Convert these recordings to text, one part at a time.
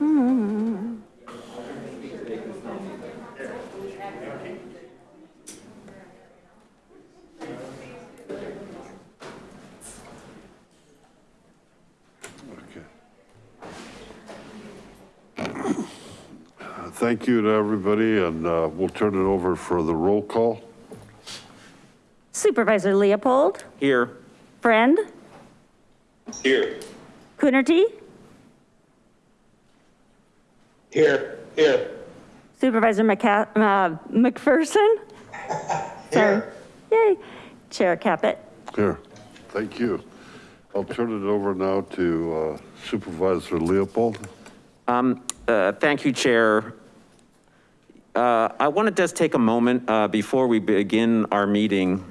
Okay. Thank you to everybody, and uh, we'll turn it over for the roll call. Supervisor Leopold, Here. Friend, Here. Coonerty, Here. Here. Supervisor McCa- uh, McPherson. Sorry. Yay. Chair Caput. Here, thank you. I'll turn it over now to uh, Supervisor Leopold. Uh, Thank you, Chair. Uh, I want to just take a moment uh, before we begin our meeting.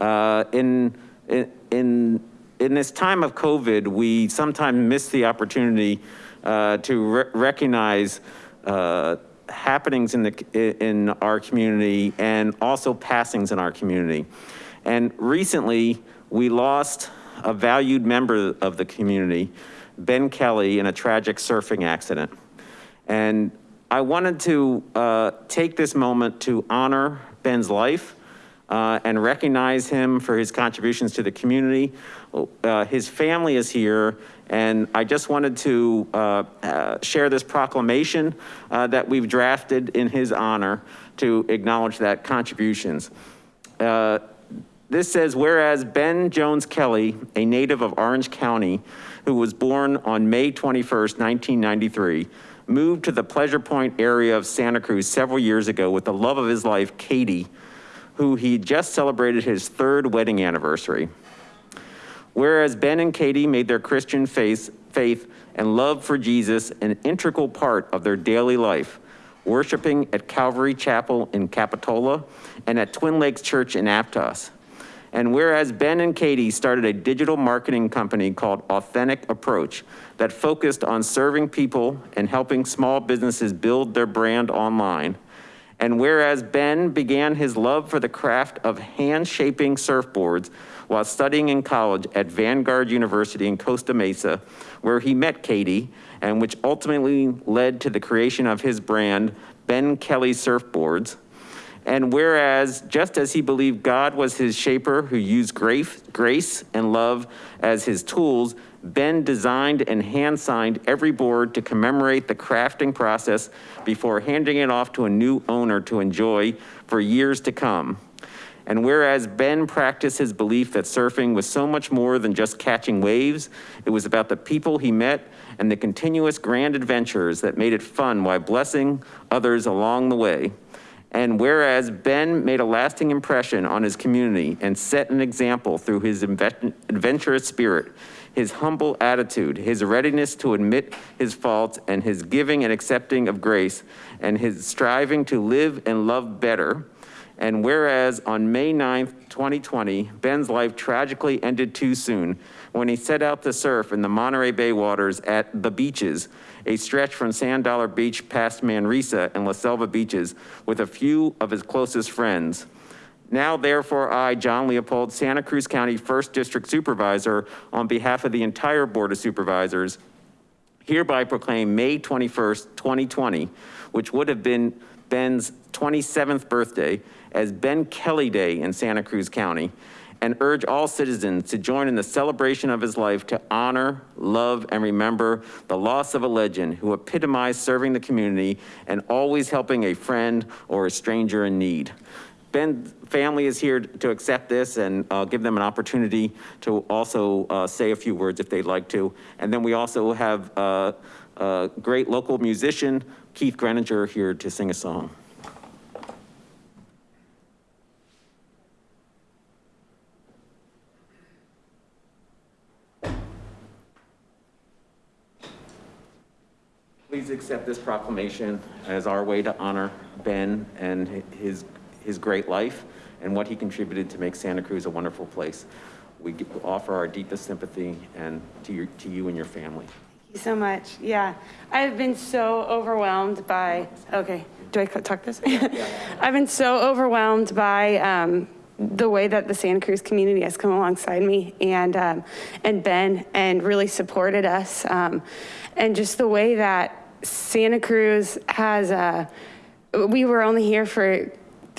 Uh, In, in, in this time of COVID, we sometimes miss the opportunity uh, to re- recognize uh, happenings in the, in our community and also passings in our community. And recently, we lost a valued member of the community, Ben Kelly, in a tragic surfing accident. And I wanted to uh, take this moment to honor Ben's life uh, and recognize him for his contributions to the community. Uh, His family is here, and I just wanted to uh, uh, share this proclamation uh, that we've drafted in his honor to acknowledge that contributions. Uh, this says, whereas Ben Jones Kelly, a native of Orange County, who was born on May 21st, 1993, moved to the Pleasure Point area of Santa Cruz several years ago with the love of his life, Katie, who he just celebrated his third wedding anniversary. Whereas Ben and Katie made their Christian faith, faith and love for Jesus an integral part of their daily life, worshiping at Calvary Chapel in Capitola and at Twin Lakes Church in Aptos. And whereas Ben and Katie started a digital marketing company called Authentic Approach that focused on serving people and helping small businesses build their brand online. And whereas Ben began his love for the craft of hand shaping surfboards while studying in college at Vanguard University in Costa Mesa, where he met Katie and which ultimately led to the creation of his brand, Ben Kelly Surfboards. And whereas, just as he believed God was his shaper who used grace, grace and love as his tools, Ben designed and hand signed every board to commemorate the crafting process before handing it off to a new owner to enjoy for years to come. And whereas Ben practiced his belief that surfing was so much more than just catching waves, it was about the people he met and the continuous grand adventures that made it fun while blessing others along the way. And whereas Ben made a lasting impression on his community and set an example through his adventurous spirit, his humble attitude, his readiness to admit his faults, and his giving and accepting of grace, and his striving to live and love better. And whereas on May 9th, 2020, Ben's life tragically ended too soon when he set out to surf in the Monterey Bay waters at the beaches, a stretch from Sand Dollar Beach past Manresa and La Selva beaches with a few of his closest friends. Now therefore I, John Leopold, Santa Cruz County First District Supervisor, on behalf of the entire Board of Supervisors, hereby proclaim May 21st, 2020, which would have been Ben's 27th birthday, as Ben Kelly Day in Santa Cruz County, and urge all citizens to join in the celebration of his life to honor, love, and remember the loss of a legend who epitomized serving the community and always helping a friend or a stranger in need. Ben's family is here to accept this and uh, give them an opportunity to also uh, say a few words if they'd like to. And then we also have uh, a great local musician, Keith Greninger, here to sing a song. Please accept this proclamation as our way to honor Ben and his, his great life and what he contributed to make Santa Cruz a wonderful place. We offer our deepest sympathy and to your, to you and your family. Thank you so much. Yeah, I've been so overwhelmed by, okay, do I talk this? I've been so overwhelmed by um, the way that the Santa Cruz community has come alongside me and, um, and Ben and really supported us. um, And just the way that Santa Cruz has, uh, we were only here for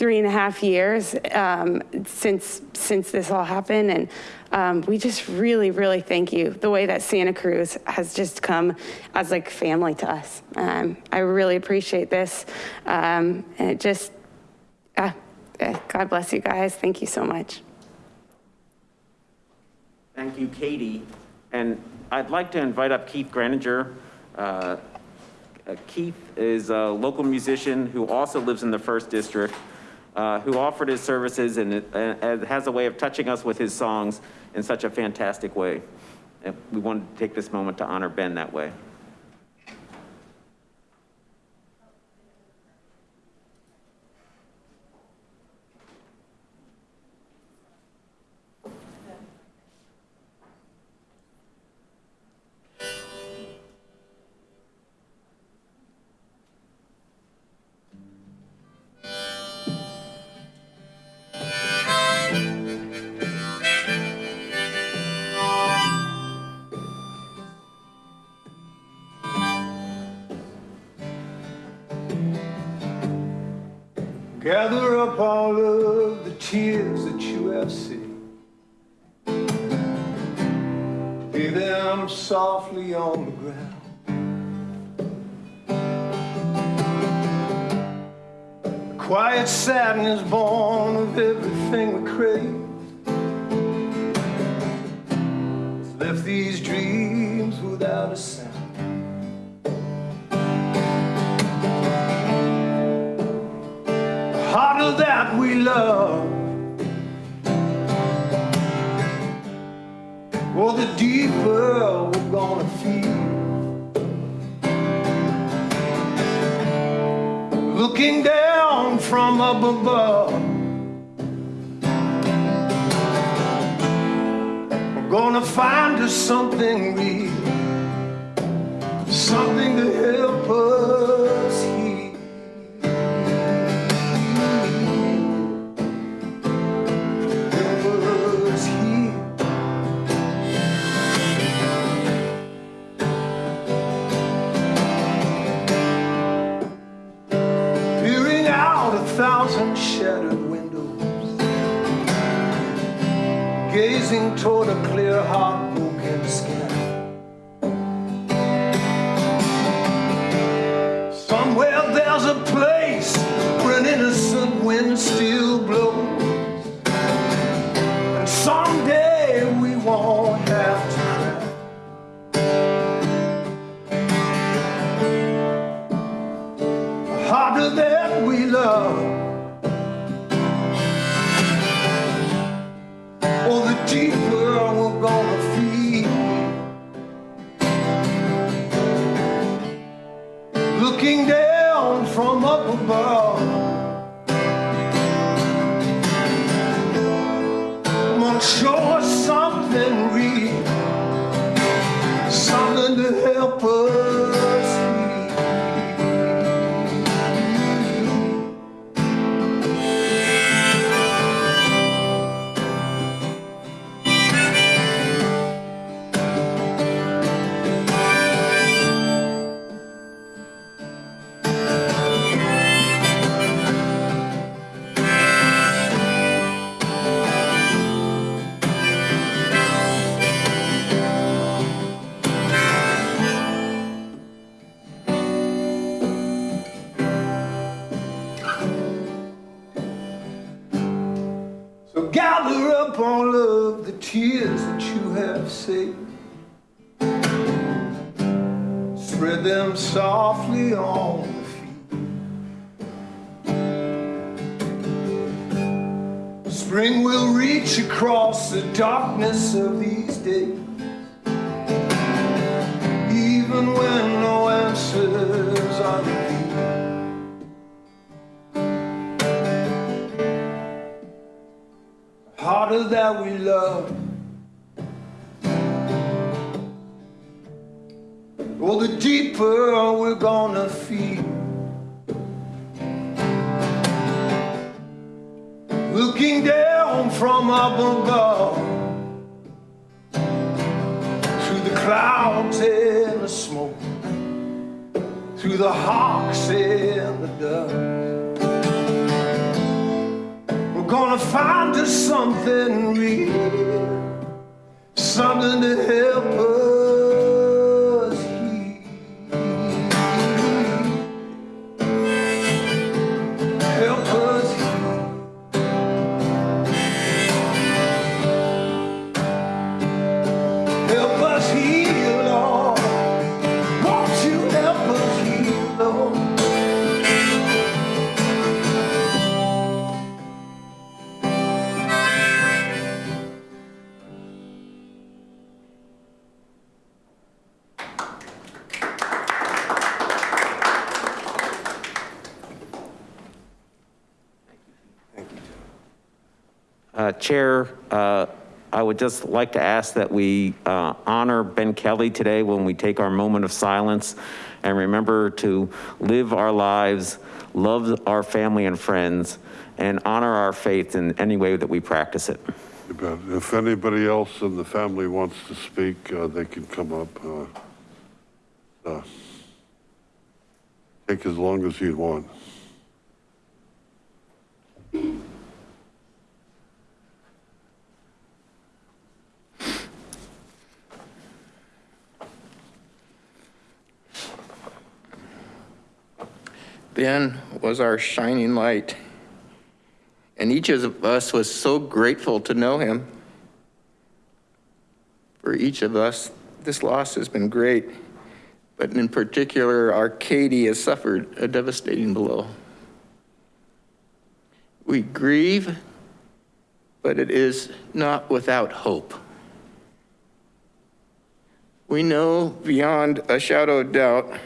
three and a half years um, since, since this all happened. And um, we just really, really thank you. The way that Santa Cruz has just come as like family to us. Um, I really appreciate this. Um, and it just, uh, God bless you guys. Thank you so much. Thank you, Katie. And I'd like to invite up Keith Greninger. Uh, uh, Keith is a local musician who also lives in the first district, Uh, who offered his services and it- and has a way of touching us with his songs in such a fantastic way. And we wanted to take this moment to honor Ben that way. On the ground. Quiet sadness born of everything we crave. has Left these dreams without a sound. harder that we love. Oh, the deeper above, we're gonna find us something real, something to help us Oh, the deeper we're gonna feel. Looking down from up above through the clouds and the smoke, through the hawks and the dove. We're gonna find us something real, something to help us Chair, uh, I would just like to ask that we uh, honor Ben Kelly today when we take our moment of silence and remember to live our lives, love our family and friends, and honor our faith in any way that we practice it. If anybody else in the family wants to speak, uh, they can come up. uh, uh, Take as long as you want. Ben was our shining light. And each of us was so grateful to know him. For each of us, this loss has been great, but in particular, our Katie has suffered a devastating blow. We grieve, but it is not without hope. We know beyond a shadow of doubt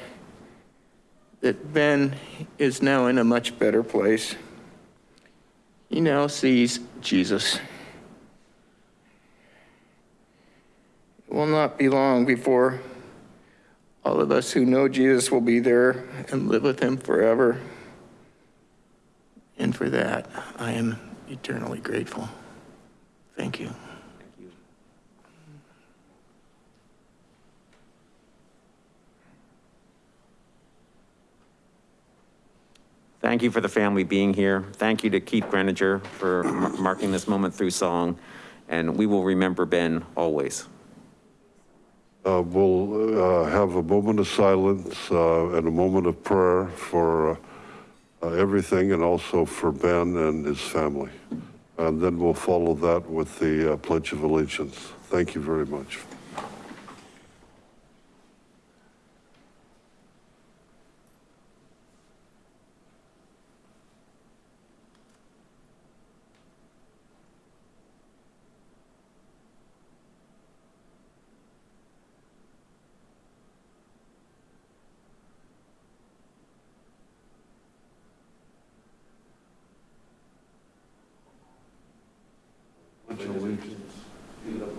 that Ben is now in a much better place. He now sees Jesus. It will not be long before all of us who know Jesus will be there and live with him forever. And for that, I am eternally grateful. Thank you. Thank you for the family being here. Thank you to Keith Greninger for marking this moment through song. And we will remember Ben always. Uh, We'll uh, have a moment of silence uh, and a moment of prayer for uh, uh, everything and also for Ben and his family. And then we'll follow that with the uh, Pledge of Allegiance. Thank you very much.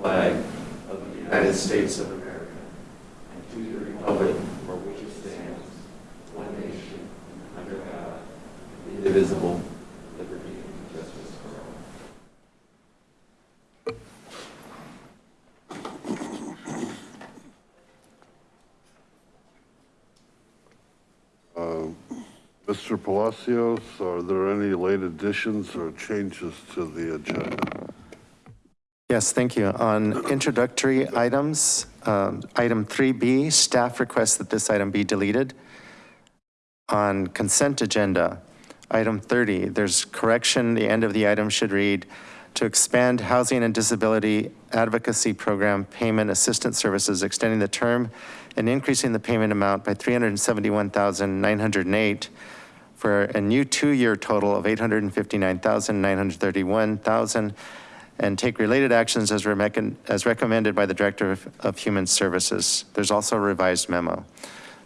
flag of the United States of America and to the republic for which it stands, one nation, under God, indivisible, liberty and justice for all. Mr. Palacios, are there any late additions or changes to the agenda? Yes, thank you. On introductory items, um, item 3B, staff requests that this item be deleted. On consent agenda, item 30, there's correction, the end of the item should read, to expand housing and disability advocacy program payment assistance services, extending the term and increasing the payment amount by 371,908 for a new two-year total of 859,931,000 and take related actions as remec- as recommended by the Director of- of Human Services. There's also a revised memo.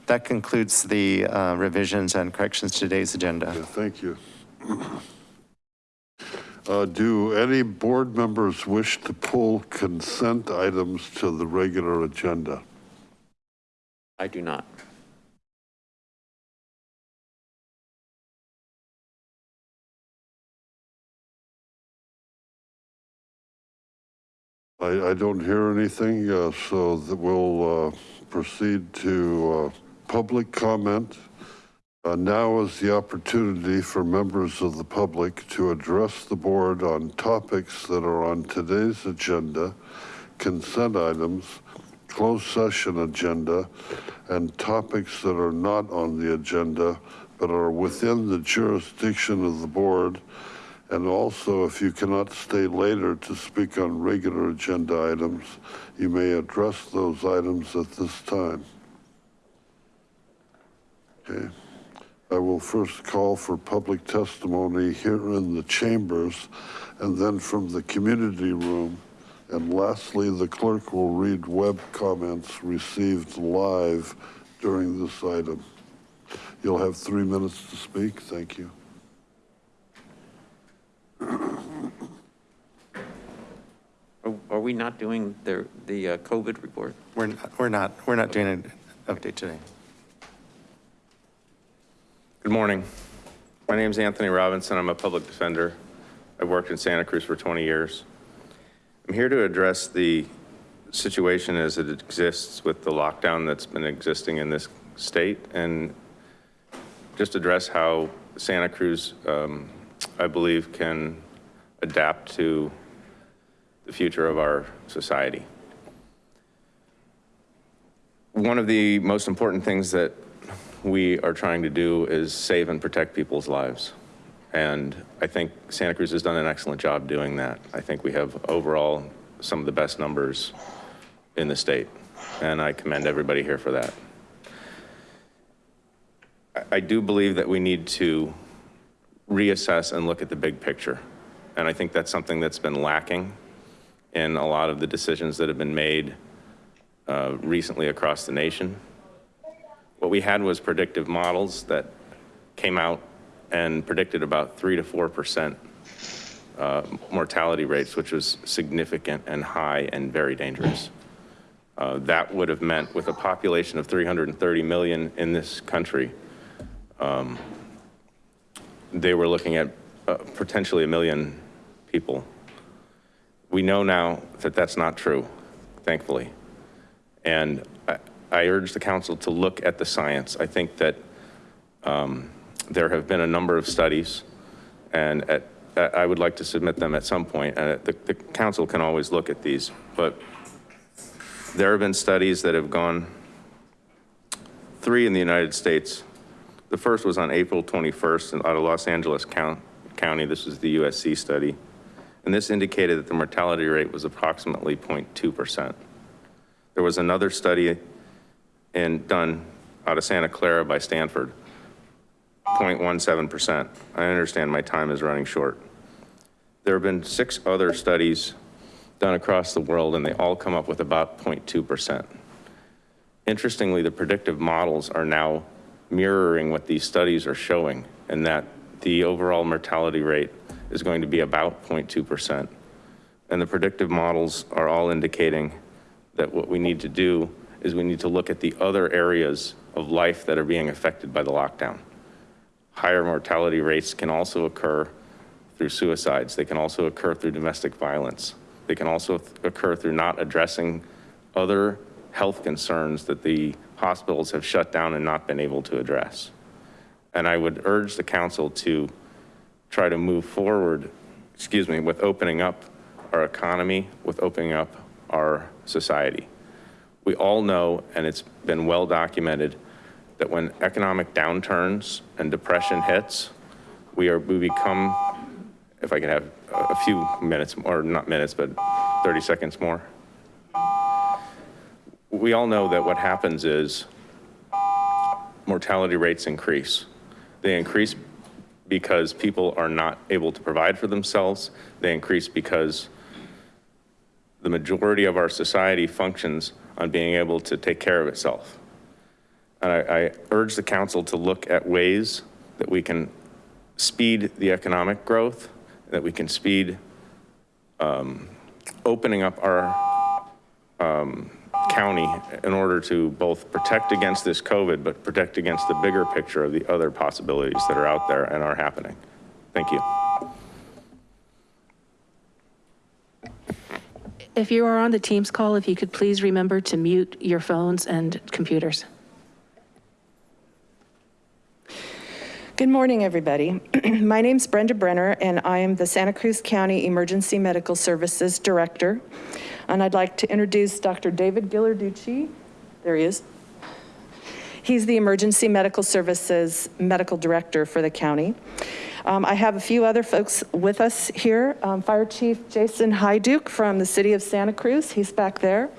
That concludes the uh, revisions and corrections to today's agenda. Yeah, Thank you. Uh, Do any board members wish to pull consent items to the regular agenda? I do not. I, don't hear anything, uh, so that we'll uh, proceed to uh, public comment. Uh, Now is the opportunity for members of the public to address the board on topics that are on today's agenda, consent items, closed session agenda, and topics that are not on the agenda but are within the jurisdiction of the board. And also, if you cannot stay later to speak on regular agenda items, you may address those items at this time. Okay. I will first call for public testimony here in the chambers and then from the community room. And lastly, the clerk will read web comments received live during this item. You'll have three minutes to speak. Thank you. Are- Are we not doing the, the uh, COVID report? We're, not- we're not, we're not doing an update today. Good morning. My name is Anthony Robinson. I'm a public defender. I've worked in Santa Cruz for 20 years. I'm here to address the situation as it exists with the lockdown that's been existing in this state and just address how Santa Cruz, um, I believe, can adapt to the future of our society. One of the most important things that we are trying to do is save and protect people's lives. And I think Santa Cruz has done an excellent job doing that. I think we have overall some of the best numbers in the state. And I commend everybody here for that. I- do believe that we need to reassess and look at the big picture. And I think that's something that's been lacking in a lot of the decisions that have been made uh, recently across the nation. What we had was predictive models that came out and predicted about three to 4% uh, mortality rates, which was significant and high and very dangerous. Uh, That would have meant with a population of 330 million in this country, um, they were looking at uh, potentially a million people. We know now that that's not true, thankfully. And I, I urge the council to look at the science. I think that um, there have been a number of studies and at, I would like to submit them at some point. Uh, the, the council can always look at these, but there have been studies that have gone, three in the United States. The first was on April 21st out of Los Angeles Count- County. This was the USC study. And this indicated that the mortality rate was approximately 0.2%. There was another study in, done out of Santa Clara by Stanford, 0.17%. I understand my time is running short. There have been six other studies done across the world and they all come up with about 0.2%. Interestingly, the predictive models are now mirroring what these studies are showing and that the overall mortality rate is going to be about 0.2%. And the predictive models are all indicating that what we need to do is we need to look at the other areas of life that are being affected by the lockdown. Higher mortality rates can also occur through suicides. They can also occur through domestic violence. They can also occur through not addressing other health concerns that the hospitals have shut down and not been able to address. And I would urge the council to try to move forward, excuse me, with opening up our economy, with opening up our society. We all know, and it's been well documented, that when economic downturns and depression hits, we are, we become, if I can have a few minutes, or not minutes, but 30 seconds more. We all know that what happens is mortality rates increase. They increase because people are not able to provide for themselves. They increase because the majority of our society functions on being able to take care of itself. And I, I urge the council to look at ways that we can speed the economic growth, that we can speed um, opening up our um, county in order to both protect against this COVID, but protect against the bigger picture of the other possibilities that are out there and are happening. Thank you. If you are on the Teams call, if you could please remember to mute your phones and computers. Good morning, everybody. My name's Brenda Brenner, and I am the Santa Cruz County Emergency Medical Services Director. And I'd like to introduce Dr. David Ghilarducci. There he is. He's the Emergency Medical Services Medical Director for the county. Um, I have a few other folks with us here. Um, Fire Chief Jason Hajduk from the City of Santa Cruz, he's back there.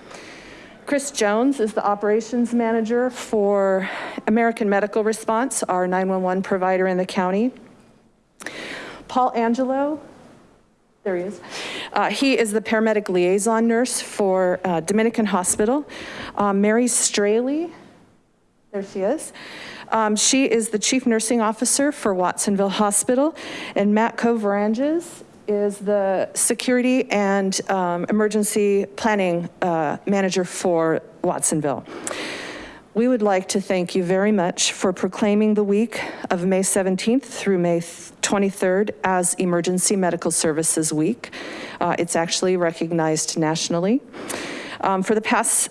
Chris Jones is the operations manager for American Medical Response, our 911 provider in the county. Paul Angelo, there he is. Uh, he is the paramedic liaison nurse for uh, Dominican Hospital. Uh, Mary Straley, there she is. Um, she is the chief nursing officer for Watsonville Hospital. And Matt Coveranges is the security and um, emergency planning uh, manager for Watsonville. We would like to thank you very much for proclaiming the week of May 17th through May 23rd as Emergency Medical Services Week. Uh, it's actually recognized nationally. Um, for the past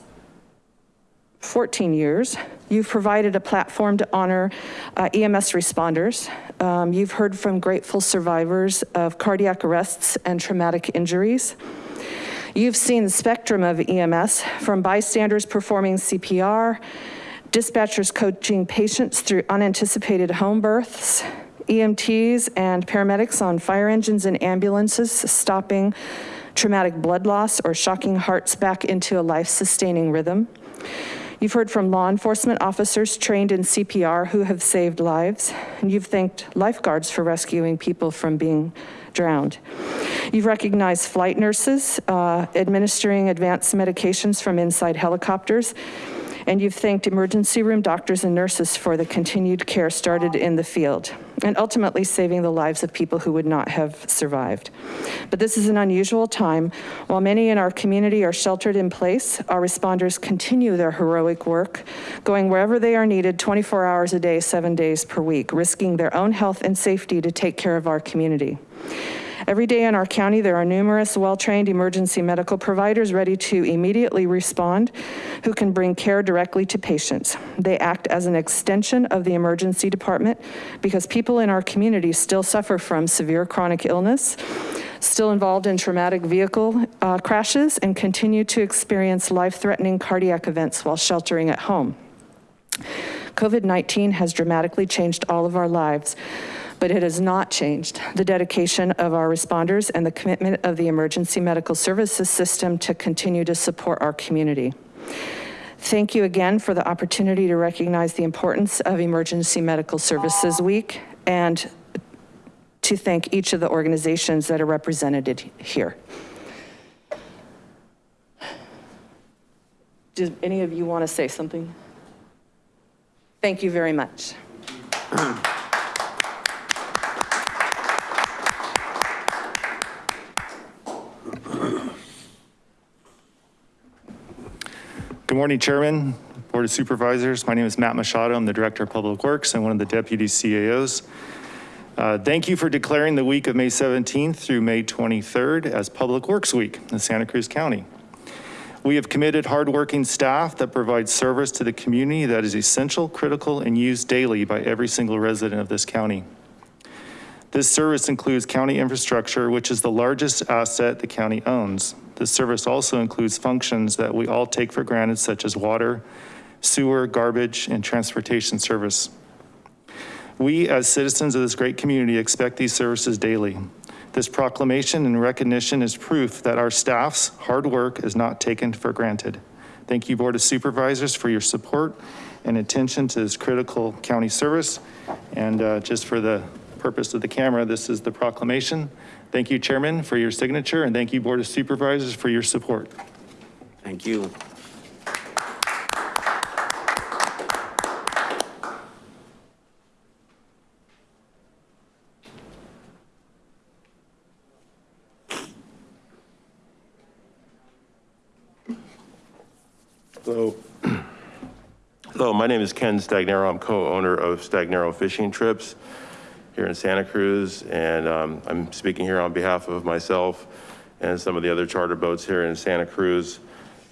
14 years, you've provided a platform to honor uh, EMS responders. Um, you've heard from grateful survivors of cardiac arrests and traumatic injuries. You've seen the spectrum of EMS from bystanders performing CPR, dispatchers coaching patients through unanticipated home births, EMTs and paramedics on fire engines and ambulances stopping traumatic blood loss or shocking hearts back into a life-sustaining rhythm. You've heard from law enforcement officers trained in CPR who have saved lives, and you've thanked lifeguards for rescuing people from being drowned. You've recognized flight nurses uh, administering advanced medications from inside helicopters, and you've thanked emergency room doctors and nurses for the continued care started in the field and ultimately saving the lives of people who would not have survived. But this is an unusual time. While many in our community are sheltered in place, our responders continue their heroic work, going wherever they are needed 24 hours a day, seven days per week, risking their own health and safety to take care of our community. Every day in our county, there are numerous well-trained emergency medical providers ready to immediately respond who can bring care directly to patients. They act as an extension of the emergency department because people in our community still suffer from severe chronic illness, still involved in traumatic vehicle uh, crashes, and continue to experience life-threatening cardiac events while sheltering at home. COVID-19 has dramatically changed all of our lives but it has not changed the dedication of our responders and the commitment of the emergency medical services system to continue to support our community. Thank you again for the opportunity to recognize the importance of Emergency Medical Services Week and to thank each of the organizations that are represented here. Do any of you want to say something? Thank you very much. Good morning, Chairman, Board of Supervisors. My name is Matt Machado. I'm the Director of Public Works and one of the Deputy CAOs. Uh, thank you for declaring the week of May 17th through May 23rd as Public Works Week in Santa Cruz County. We have committed hardworking staff that provide service to the community that is essential, critical, and used daily by every single resident of this county. This service includes county infrastructure, which is the largest asset the county owns. This service also includes functions that we all take for granted, such as water, sewer, garbage, and transportation service. We, as citizens of this great community, expect these services daily. This proclamation and recognition is proof that our staff's hard work is not taken for granted. Thank you, Board of Supervisors, for your support and attention to this critical county service. And uh, just for the purpose of the camera, this is the proclamation. Thank you, Chairman, for your signature, and thank you, Board of Supervisors, for your support. Thank you. Hello. Hello, my name is Ken Stagnaro. I'm co-owner of Stagnaro Fishing Trips here in Santa Cruz. And um, I'm speaking here on behalf of myself and some of the other charter boats here in Santa Cruz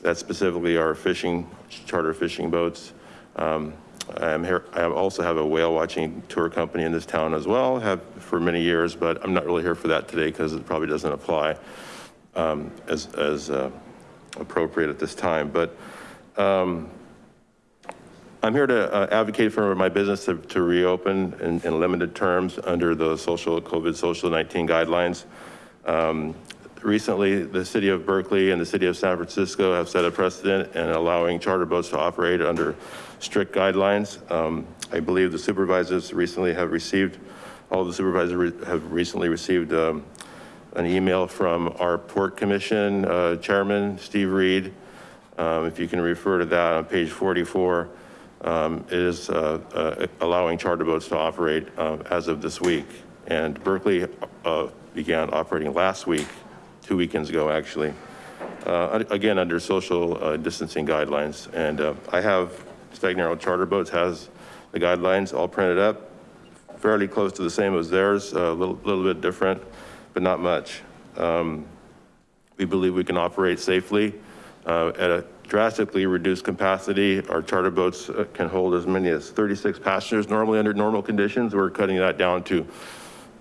that specifically are fishing, charter fishing boats. Um, I'm here, I also have a whale watching tour company in this town as well, have for many years, but I'm not really here for that today because it probably doesn't apply um, as, as uh, appropriate at this time. But um, I'm here to uh, advocate for my business to, to reopen in, in limited terms under the social COVID social 19 guidelines. Um, recently, the city of Berkeley and the city of San Francisco have set a precedent in allowing charter boats to operate under strict guidelines. Um, I believe the supervisors recently have received, all the supervisors re- have recently received um, an email from our port commission uh, chairman, Steve Reed. Um, if you can refer to that on page 44, um, is uh, uh, allowing charter boats to operate uh, as of this week. And Berkeley began operating last week, two weekends ago, actually. Again, under social distancing guidelines. And I have Stagnaro Charter Boats has the guidelines all printed up, fairly close to the same as theirs, a little, little bit different, but not much. Um, we believe we can operate safely uh, at a drastically reduced capacity. Our charter boats uh, can hold as many as 36 passengers normally under normal conditions. We're cutting that down to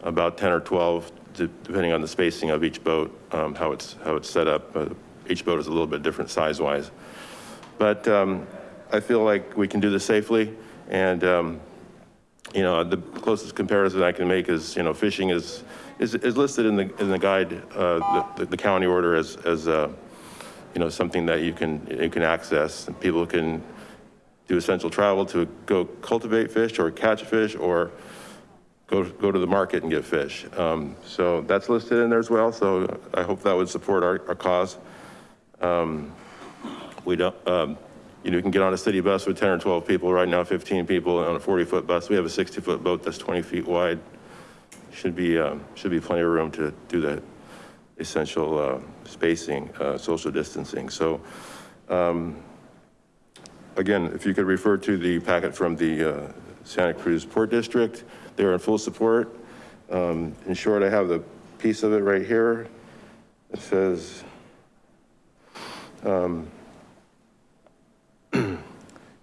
about 10 or 12, depending on the spacing of each boat, um, how it's how it's set up. Uh, each boat is a little bit different size-wise. But um, I feel like we can do this safely. And, um, you know, the closest comparison I can make is, you know, fishing is, is, is listed in the, in the guide, uh, the, the county order as, as, uh, you know, something that you can, you can access and people can do essential travel to go cultivate fish or catch fish or go, go to the market and get fish. Um, so that's listed in there as well. So I hope that would support our, our cause. Um, we don't, um, you know, you can get on a city bus with 10 or 12 people right now, 15 people on a 40 foot bus. We have a 60 foot boat that's 20 feet wide. Should be, um, should be plenty of room to do that essential uh, spacing, uh, social distancing. So um, again, if you could refer to the packet from the uh, Santa Cruz Port District, they're in full support. Um, in short, I have the piece of it right here. It says, um,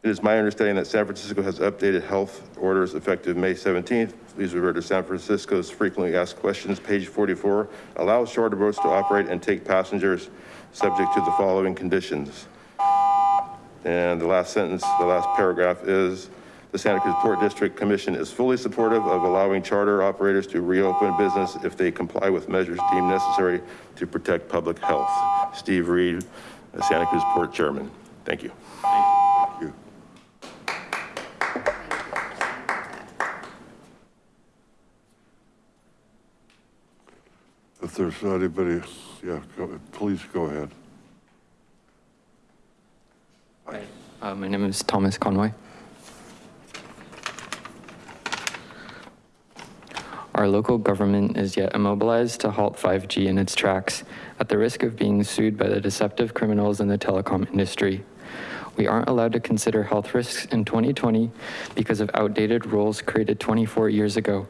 It is my understanding that San Francisco has updated health orders effective May 17th. Please refer to San Francisco's frequently asked questions, page 44. Allows charter boats to operate and take passengers subject to the following conditions. And the last sentence, the last paragraph is, the Santa Cruz Port District Commission is fully supportive of allowing charter operators to reopen business if they comply with measures deemed necessary to protect public health. Steve Reed, Santa Cruz Port Chairman. Thank you. If there's anybody, yeah, go, please go ahead. Uh, my name is Thomas Conway. Our local government is yet immobilized to halt 5G in its tracks at the risk of being sued by the deceptive criminals in the telecom industry. We aren't allowed to consider health risks in 2020 because of outdated rules created 24 years ago,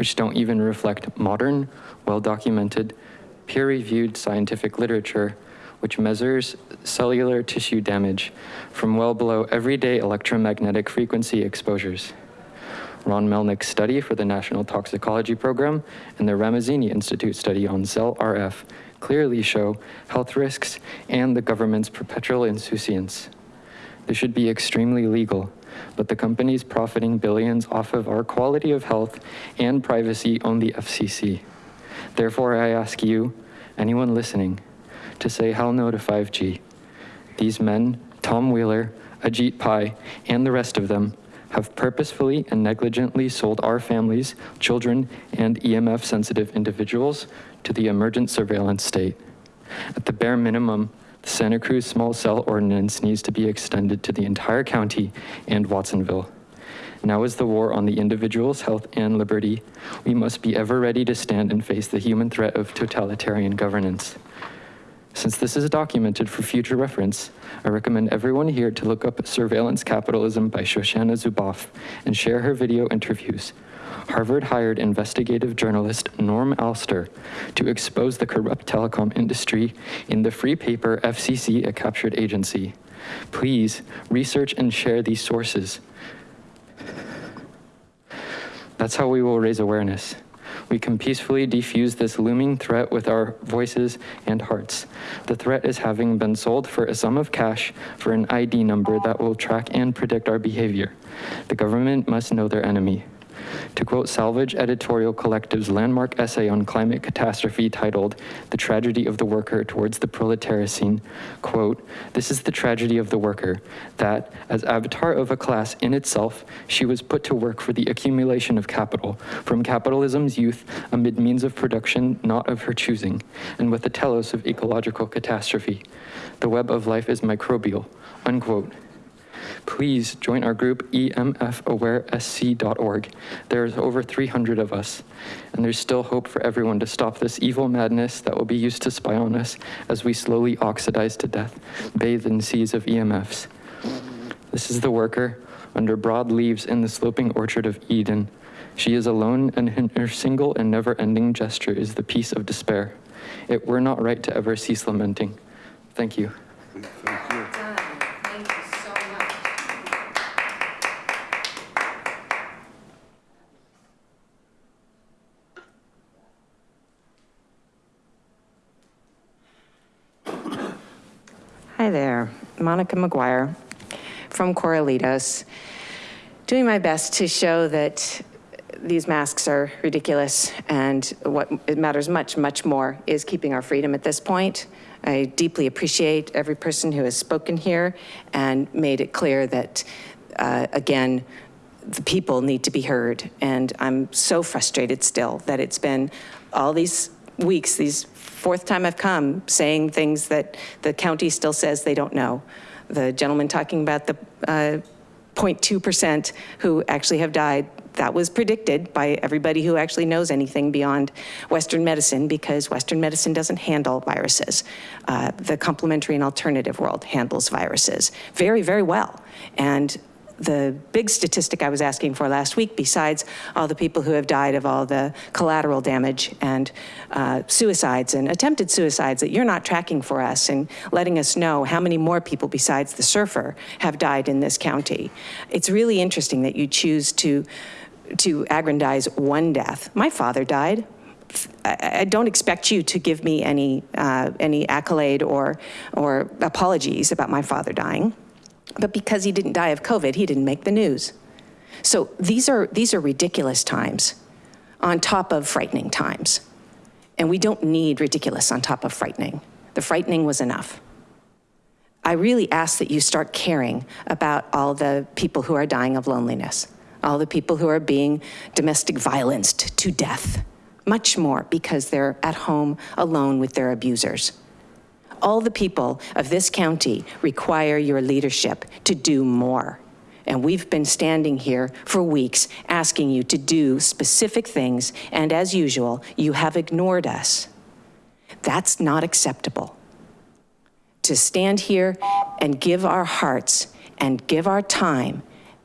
which don't even reflect modern, well-documented, peer-reviewed scientific literature which measures cellular tissue damage from well below everyday electromagnetic frequency exposures. Ron Melnick's study for the National Toxicology Program and the Ramazzini Institute study on cell RF clearly show health risks and the government's perpetual insouciance. This should be extremely legal, but the companies profiting billions off of our quality of health and privacy own the FCC. Therefore, I ask you, anyone listening, to say hell no to 5G. These men, Tom Wheeler, Ajit Pai, and the rest of them, have purposefully and negligently sold our families, children, and EMF sensitive individuals to the emergent surveillance state. At the bare minimum, the Santa Cruz small cell ordinance needs to be extended to the entire county and Watsonville. Now is the war on the individual's health and liberty. We must be ever ready to stand and face the human threat of totalitarian governance. Since this is documented for future reference, I recommend everyone here to look up Surveillance Capitalism by Shoshana Zuboff and share her video interviews. Harvard hired investigative journalist Norm Alster to expose the corrupt telecom industry in the free paper FCC, a captured agency. Please research and share these sources. That's how we will raise awareness. We can peacefully defuse this looming threat with our voices and hearts. The threat is having been sold for a sum of cash for an ID number that will track and predict our behavior. The government must know their enemy. To quote Salvage Editorial Collective's landmark essay on climate catastrophe titled The Tragedy of the Worker Towards the Proletariat," quote, this is the tragedy of the worker, that as avatar of a class in itself, she was put to work for the accumulation of capital, from capitalism's youth amid means of production not of her choosing, and with the telos of ecological catastrophe. The web of life is microbial, unquote. Please join our group emfawaresc.org. There's over 300 of us, and there's still hope for everyone to stop this evil madness that will be used to spy on us as we slowly oxidize to death, bathed in seas of EMFs. This is the worker under broad leaves in the sloping orchard of Eden. She is alone and her single and never ending gesture is the peace of despair. It were not right to ever cease lamenting. Thank you. Thank you so much. Hi there, Monica McGuire from Corralitos, doing my best to show that these masks are ridiculous and what matters much, much more is keeping our freedom at this point. I deeply appreciate every person who has spoken here and made it clear that, uh, again, the people need to be heard. And I'm so frustrated still that it's been all these weeks, these fourth time I've come, saying things that the county still says they don't know. The gentleman talking about the uh, 0.2% who actually have died, that was predicted by everybody who actually knows anything beyond Western medicine because Western medicine doesn't handle viruses. Uh, the complementary and alternative world handles viruses very, very well. And the big statistic I was asking for last week, besides all the people who have died of all the collateral damage and uh, suicides and attempted suicides that you're not tracking for us and letting us know how many more people besides the surfer have died in this county. It's really interesting that you choose to, to aggrandize one death. My father died. I don't expect you to give me any, uh, any accolade or, or apologies about my father dying. But because he didn't die of COVID, he didn't make the news. So these are, these are ridiculous times on top of frightening times. And we don't need ridiculous on top of frightening. The frightening was enough. I really ask that you start caring about all the people who are dying of loneliness, all the people who are being domestic violenced to death, much more because they're at home alone with their abusers. All the people of this county require your leadership to do more. And we've been standing here for weeks asking you to do specific things, and as usual, you have ignored us. That's not acceptable. To stand here and give our hearts and give our time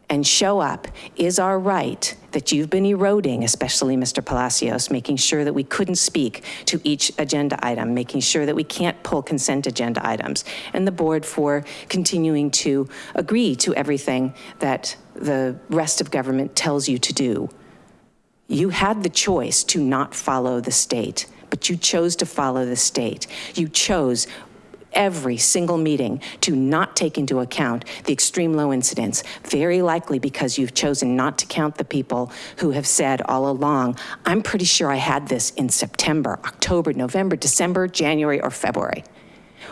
and show up is our right that you've been eroding, especially Mr. Palacios, making sure that we couldn't speak to each agenda item, making sure that we can't pull consent agenda items, and the board for continuing to agree to everything that the rest of government tells you to do. You had the choice to not follow the state, but you chose to follow the state. You chose every single meeting to not take into account the extreme low incidence, very likely because you've chosen not to count the people who have said all along, I'm pretty sure I had this in September, October, November, December, January, or February.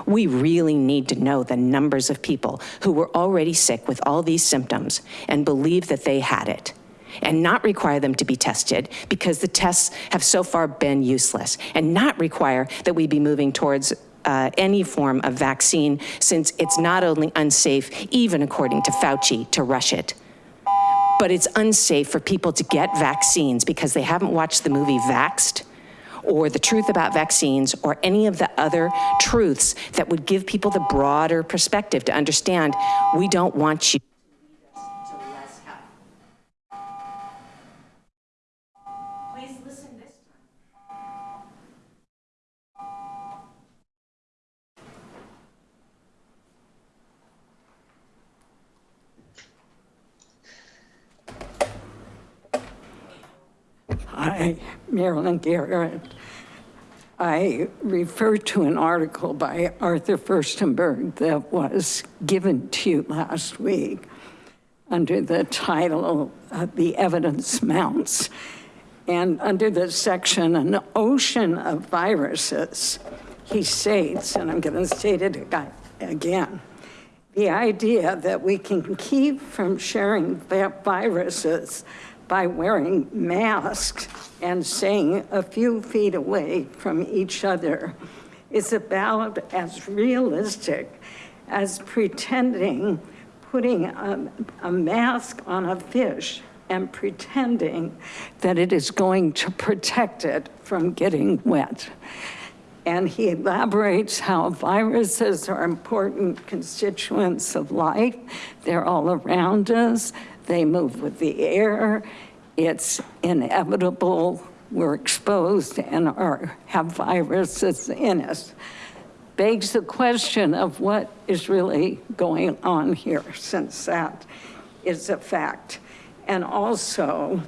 We really need to know the numbers of people who were already sick with all these symptoms and believe that they had it and not require them to be tested because the tests have so far been useless and not require that we be moving towards uh, any form of vaccine since it's not only unsafe, even according to Fauci, to rush it, but it's unsafe for people to get vaccines because they haven't watched the movie Vaxxed or the truth about vaccines or any of the other truths that would give people the broader perspective to understand we don't want you Please listen this time. Hi, Marilyn Garrett. I refer to an article by Arthur Firstenberg that was given to you last week under the title, The Evidence Mounts. And under the section, An Ocean of Viruses, he states, and I'm to state it again, the idea that we can keep from sharing vi- viruses by wearing masks and staying a few feet away from each other is about as realistic as pretending, putting a, a mask on a fish and pretending that it is going to protect it from getting wet. And he elaborates how viruses are important constituents of life. They're all around us. They move with the air. It's inevitable. We're exposed and are, have viruses in us. Begs the question of what is really going on here, since that is a fact. And also,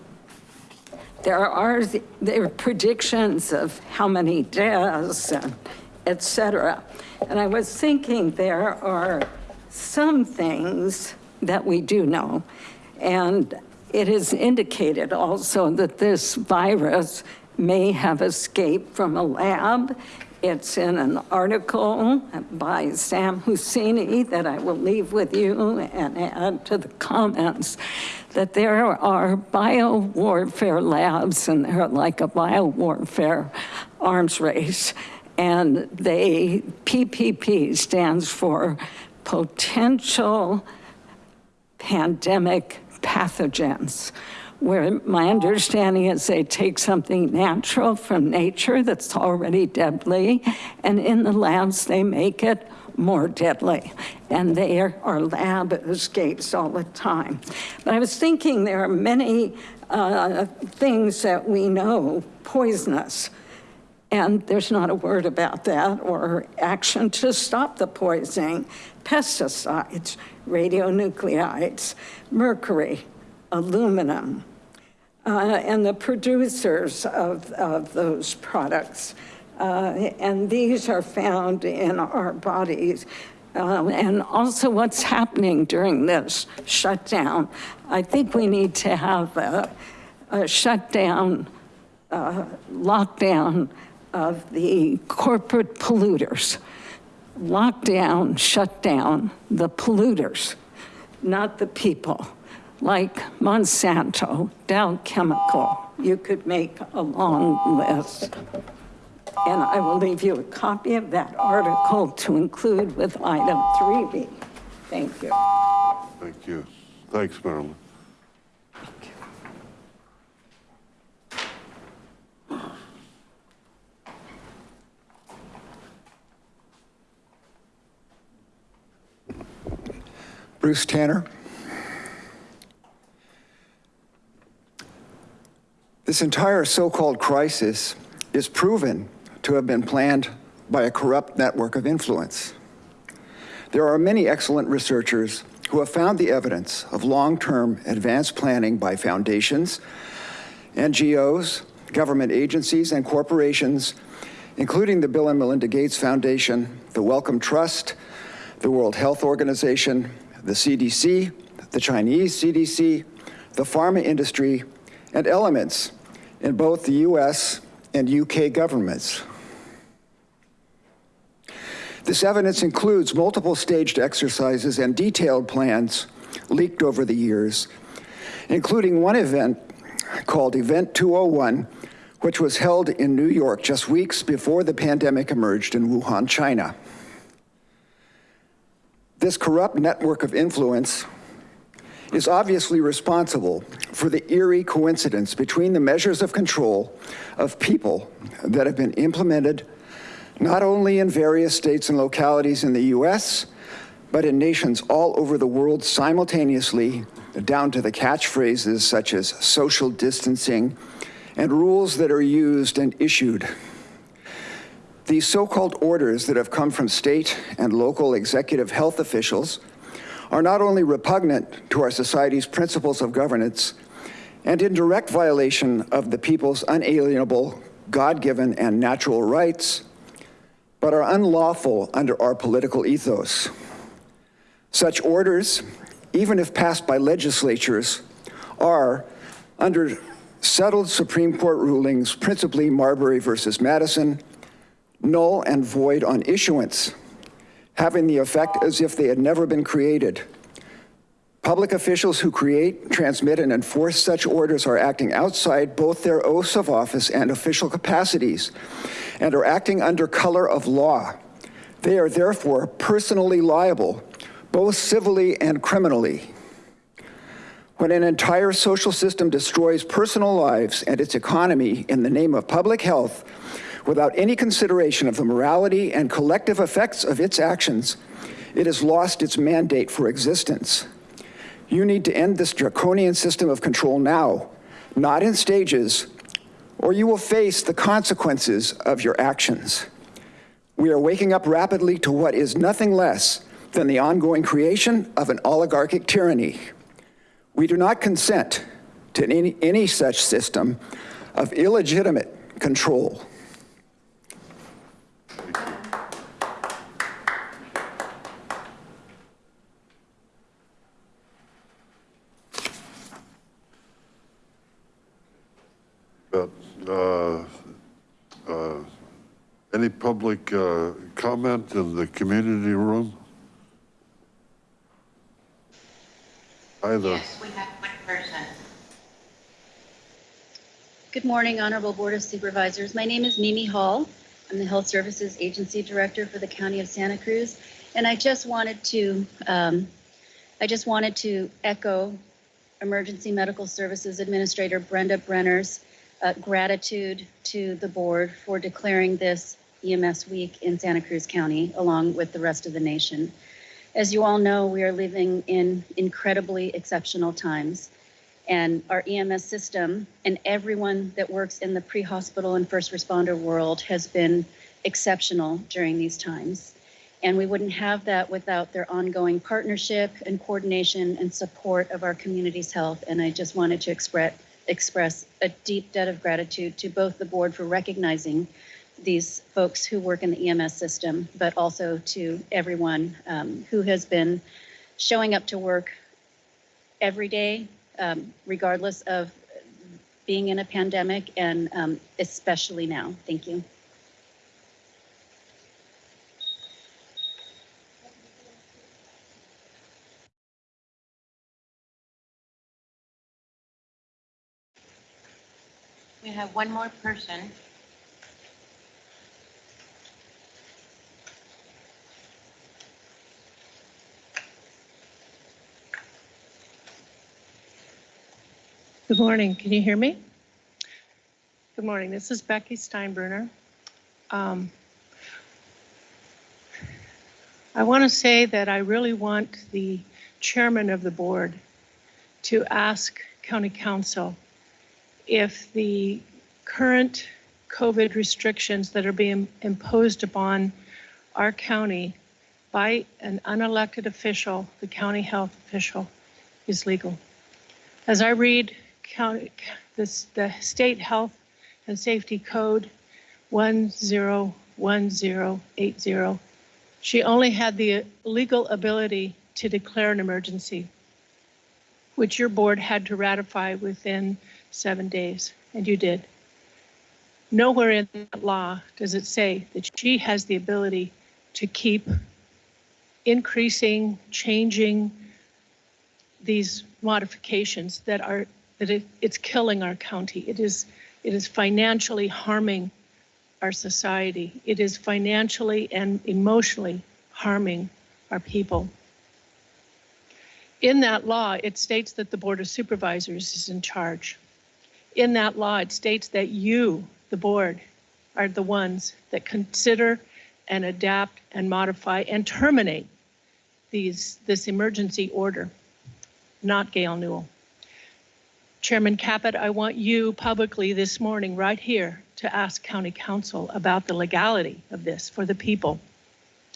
there are, there predictions of how many deaths and et cetera. And I was thinking there are some things that we do know. And it is indicated also that this virus may have escaped from a lab. It's in an article by Sam Husseini that I will leave with you and add to the comments that there are biowarfare labs and they're like a biowarfare arms race. And they, PPP stands for potential pandemic pathogens, where my understanding is they take something natural from nature that's already deadly, and in the labs, they make it more deadly. And there are lab escapes all the time. But I was thinking there are many uh, things that we know poisonous. And there's not a word about that or action to stop the poisoning. Pesticides, radionuclides, mercury, aluminum, uh, and the producers of, of those products. Uh, and these are found in our bodies. Uh, and also what's happening during this shutdown. I think we need to have a, a shutdown, uh, lockdown of the corporate polluters. Lockdown, shut down the polluters, not the people. Like Monsanto, Dow Chemical, you could make a long list. And I will leave you a copy of that article to include with item 3B. Thank you. Thank you. Thanks, Marilyn. Bruce Tanner. This entire so-called crisis is proven to have been planned by a corrupt network of influence. There are many excellent researchers who have found the evidence of long-term advanced planning by foundations, NGOs, government agencies, and corporations, including the Bill and Melinda Gates Foundation, the Wellcome Trust, the World Health Organization, the CDC, the Chinese CDC, the pharma industry, and elements in both the US and UK governments. This evidence includes multiple staged exercises and detailed plans leaked over the years, including one event called Event 201, which was held in New York just weeks before the pandemic emerged in Wuhan, China. This corrupt network of influence is obviously responsible for the eerie coincidence between the measures of control of people that have been implemented not only in various states and localities in the US, but in nations all over the world simultaneously, down to the catchphrases such as social distancing and rules that are used and issued. These so-called orders that have come from state and local executive health officials are not only repugnant to our society's principles of governance and in direct violation of the people's unalienable, God-given, and natural rights, but are unlawful under our political ethos. Such orders, even if passed by legislatures, are, under settled Supreme Court rulings, principally Marbury versus Madison, null and void on issuance, having the effect as if they had never been created. Public officials who create, transmit, and enforce such orders are acting outside both their oaths of office and official capacities, and are acting under color of law. They are therefore personally liable, both civilly and criminally. When an entire social system destroys personal lives and its economy in the name of public health, without any consideration of the morality and collective effects of its actions, it has lost its mandate for existence. You need to end this draconian system of control now, not in stages, or you will face the consequences of your actions. We are waking up rapidly to what is nothing less than the ongoing creation of an oligarchic tyranny. We do not consent to any, any such system of illegitimate control. But, uh, uh, Any public uh, comment in the community room? Either. Yes, we have one person. Good morning, Honorable Board of Supervisors. My name is Mimi Hall. I'm the Health Services Agency Director for the County of Santa Cruz. And I just wanted to, um, I just wanted to echo Emergency Medical Services Administrator Brenda Brenner's uh, gratitude to the board for declaring this EMS week in Santa Cruz County, along with the rest of the nation. As you all know, we are living in incredibly exceptional times. And our EMS system and everyone that works in the pre-hospital and first responder world has been exceptional during these times. And we wouldn't have that without their ongoing partnership and coordination and support of our community's health. And I just wanted to express, express a deep debt of gratitude to both the board for recognizing these folks who work in the EMS system, but also to everyone um, who has been showing up to work every day, um, regardless of being in a pandemic and um, especially now. Thank you. We have one more person. Good morning. Can you hear me? Good morning. This is Becky Steinbruner. Um, I want to say that I really want the chairman of the board to ask county counsel if the current COVID restrictions that are being imposed upon our county by an unelected official, the county health official, is legal. As I read county, this, the state health and safety code 101080, she only had the legal ability to declare an emergency, which your board had to ratify within seven days, and you did. Nowhere in that law does it say that she has the ability to keep increasing, changing these modifications that are that it, it's killing our county. It is it is financially harming our society. It is financially and emotionally harming our people. In that law, it states that the Board of Supervisors is in charge. In that law, it states that you, the board, are the ones that consider and adapt and modify and terminate these, this emergency order, not Gail Newel. Chairman Caput, I want you publicly this morning, right here, to ask County Counsel about the legality of this for the people.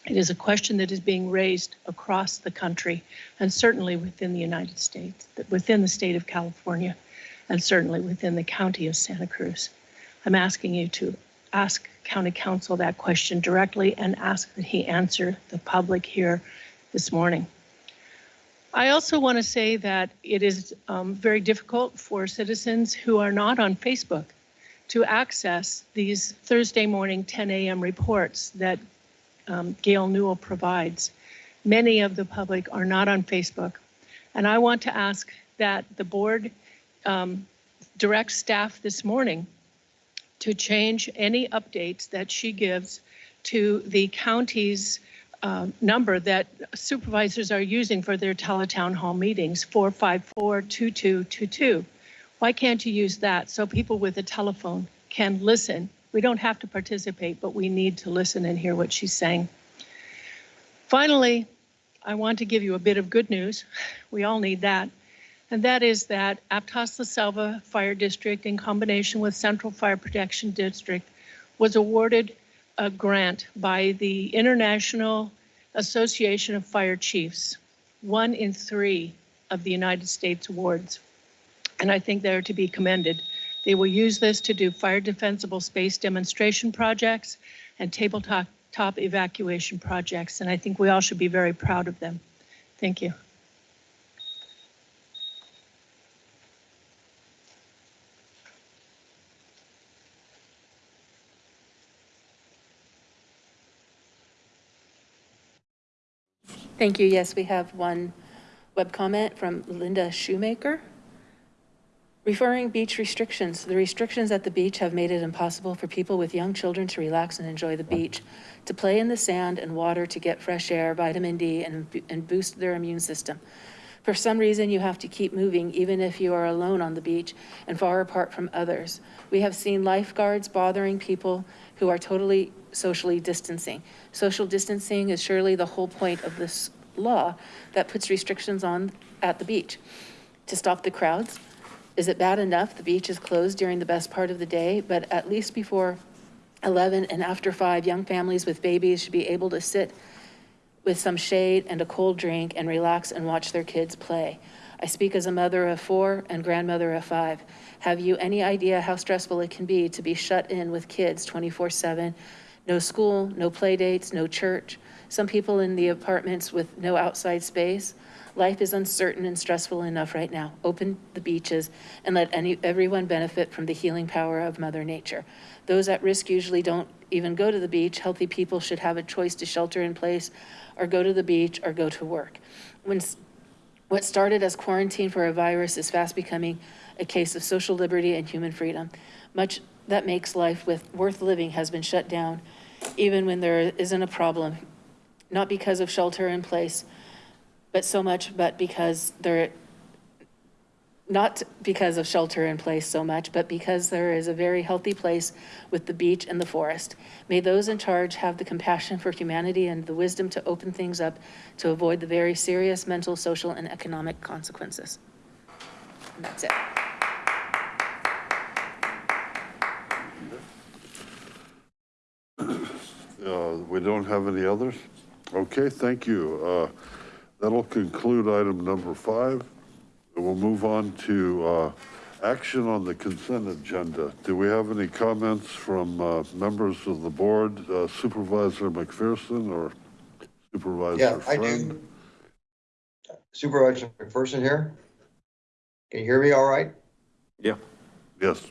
It is a question that is being raised across the country and certainly within the United States, within the state of California. and certainly within the county of Santa Cruz. I'm asking you to ask county counsel that question directly and ask that he answer the public here this morning. I also want to say that it is um, very difficult for citizens who are not on Facebook to access these Thursday morning 10 a.m. reports that um, Gail Newel provides. Many of the public are not on Facebook. And I want to ask that the board um, direct staff this morning to change any updates that she gives to the county's um, number that supervisors are using for their teletown hall meetings, 454-2222. Why can't you use that so people with a telephone can listen? We don't have to participate, but we need to listen and hear what she's saying. Finally, I want to give you a bit of good news. We all need that. And that is that Aptos La Selva Fire District, in combination with Central Fire Protection District, was awarded a grant by the International Association of Fire Chiefs, one in three of the United States awards. And I think they're to be commended. They will use this to do fire defensible space demonstration projects and tabletop top evacuation projects. And I think we all should be very proud of them. Thank you. Thank you. Yes, we have one web comment from Linda Shoemaker. Referring beach restrictions, the restrictions at the beach have made it impossible for people with young children to relax and enjoy the beach, to play in the sand and water to get fresh air, vitamin D, and, and boost their immune system. For some reason, you have to keep moving even if you are alone on the beach and far apart from others. We have seen lifeguards bothering people who are totally socially distancing. Social distancing is surely the whole point of this law that puts restrictions on at the beach. To stop the crowds, is it bad enough the beach is closed during the best part of the day, but at least before 11 and after 5, young families with babies should be able to sit with some shade and a cold drink and relax and watch their kids play. I speak as a mother of four and grandmother of five. Have you any idea how stressful it can be to be shut in with kids 24 7? No school, no play dates, no church. Some people in the apartments with no outside space. Life is uncertain and stressful enough right now. Open the beaches and let any, everyone benefit from the healing power of Mother Nature. Those at risk usually don't even go to the beach. Healthy people should have a choice to shelter in place or go to the beach or go to work. When what started as quarantine for a virus is fast becoming a case of social liberty and human freedom. Much that makes life with worth living has been shut down, even when there isn't a problem, not because of shelter in place, but so much, but because there, not because of shelter in place so much, but because there is a very healthy place with the beach and the forest. May those in charge have the compassion for humanity and the wisdom to open things up to avoid the very serious mental, social, and economic consequences. And that's it. Uh, We don't have any others? Okay, thank you. Uh, That'll conclude item number five. And we'll move on to uh, action on the consent agenda. Do we have any comments from uh, members of the board, Uh, Supervisor McPherson or Supervisor Yeah, I Friend? do. Supervisor McPherson here. Can you hear me all right? Yeah. Yes.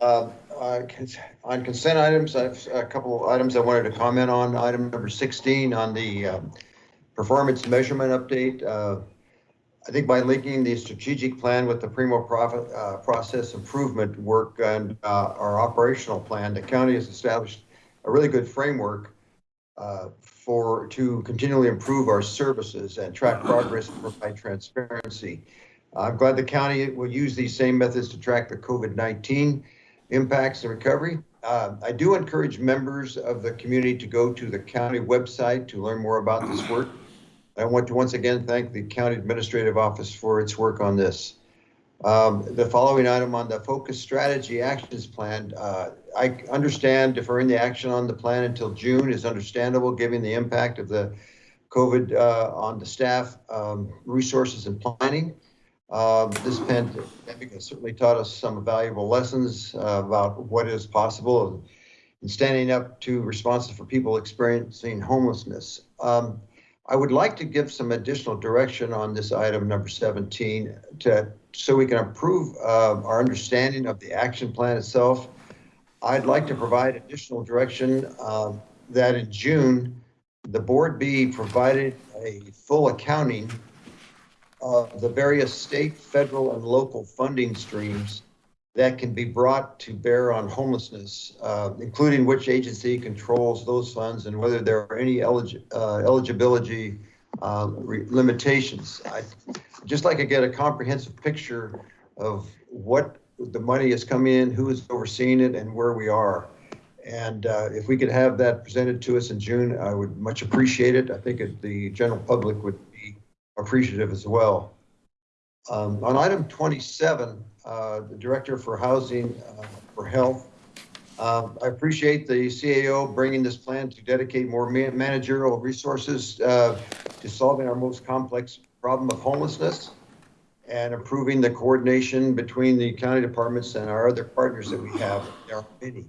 Uh, uh, cons- On consent items, I have a couple of items I wanted to comment on. Item number 16 on the um, performance measurement update. I think by linking the strategic plan with the Primo profit, uh, process improvement work and uh, our operational plan, the county has established a really good framework uh, for, to continually improve our services and track progress and provide transparency. I'm glad the county will use these same methods to track the COVID-19 impacts and recovery. Uh, I do encourage members of the community to go to the county website to learn more about this work. I want to once again thank the County Administrative Office for its work on this. Um, the following item on the Focus Strategy Actions Plan, uh, I understand deferring the action on the plan until June is understandable, given the impact of the COVID uh, on the staff, um, resources and planning. Um, This pandemic has certainly taught us some valuable lessons uh, about what is possible in standing up to responses for people experiencing homelessness. Um, I would like to give some additional direction on this item number 17 to, so we can improve uh, our understanding of the action plan itself. I'd like to provide additional direction um, that in June, the board be provided a full accounting of the various state, federal, and local funding streams that can be brought to bear on homelessness, uh, including which agency controls those funds and whether there are any uh, eligibility uh, limitations. I'd just like to get a comprehensive picture of what the money is coming in, who is overseeing it, and where we are. And uh, if we could have that presented to us in June, I would much appreciate it. I think it- the general public would be appreciative as well. Um, On item 27, uh, the Director for Housing uh, for Health, um, I appreciate the CAO bringing this plan to dedicate more ma- managerial resources uh, to solving our most complex problem of homelessness and improving the coordination between the county departments and our other partners that we have. There are many.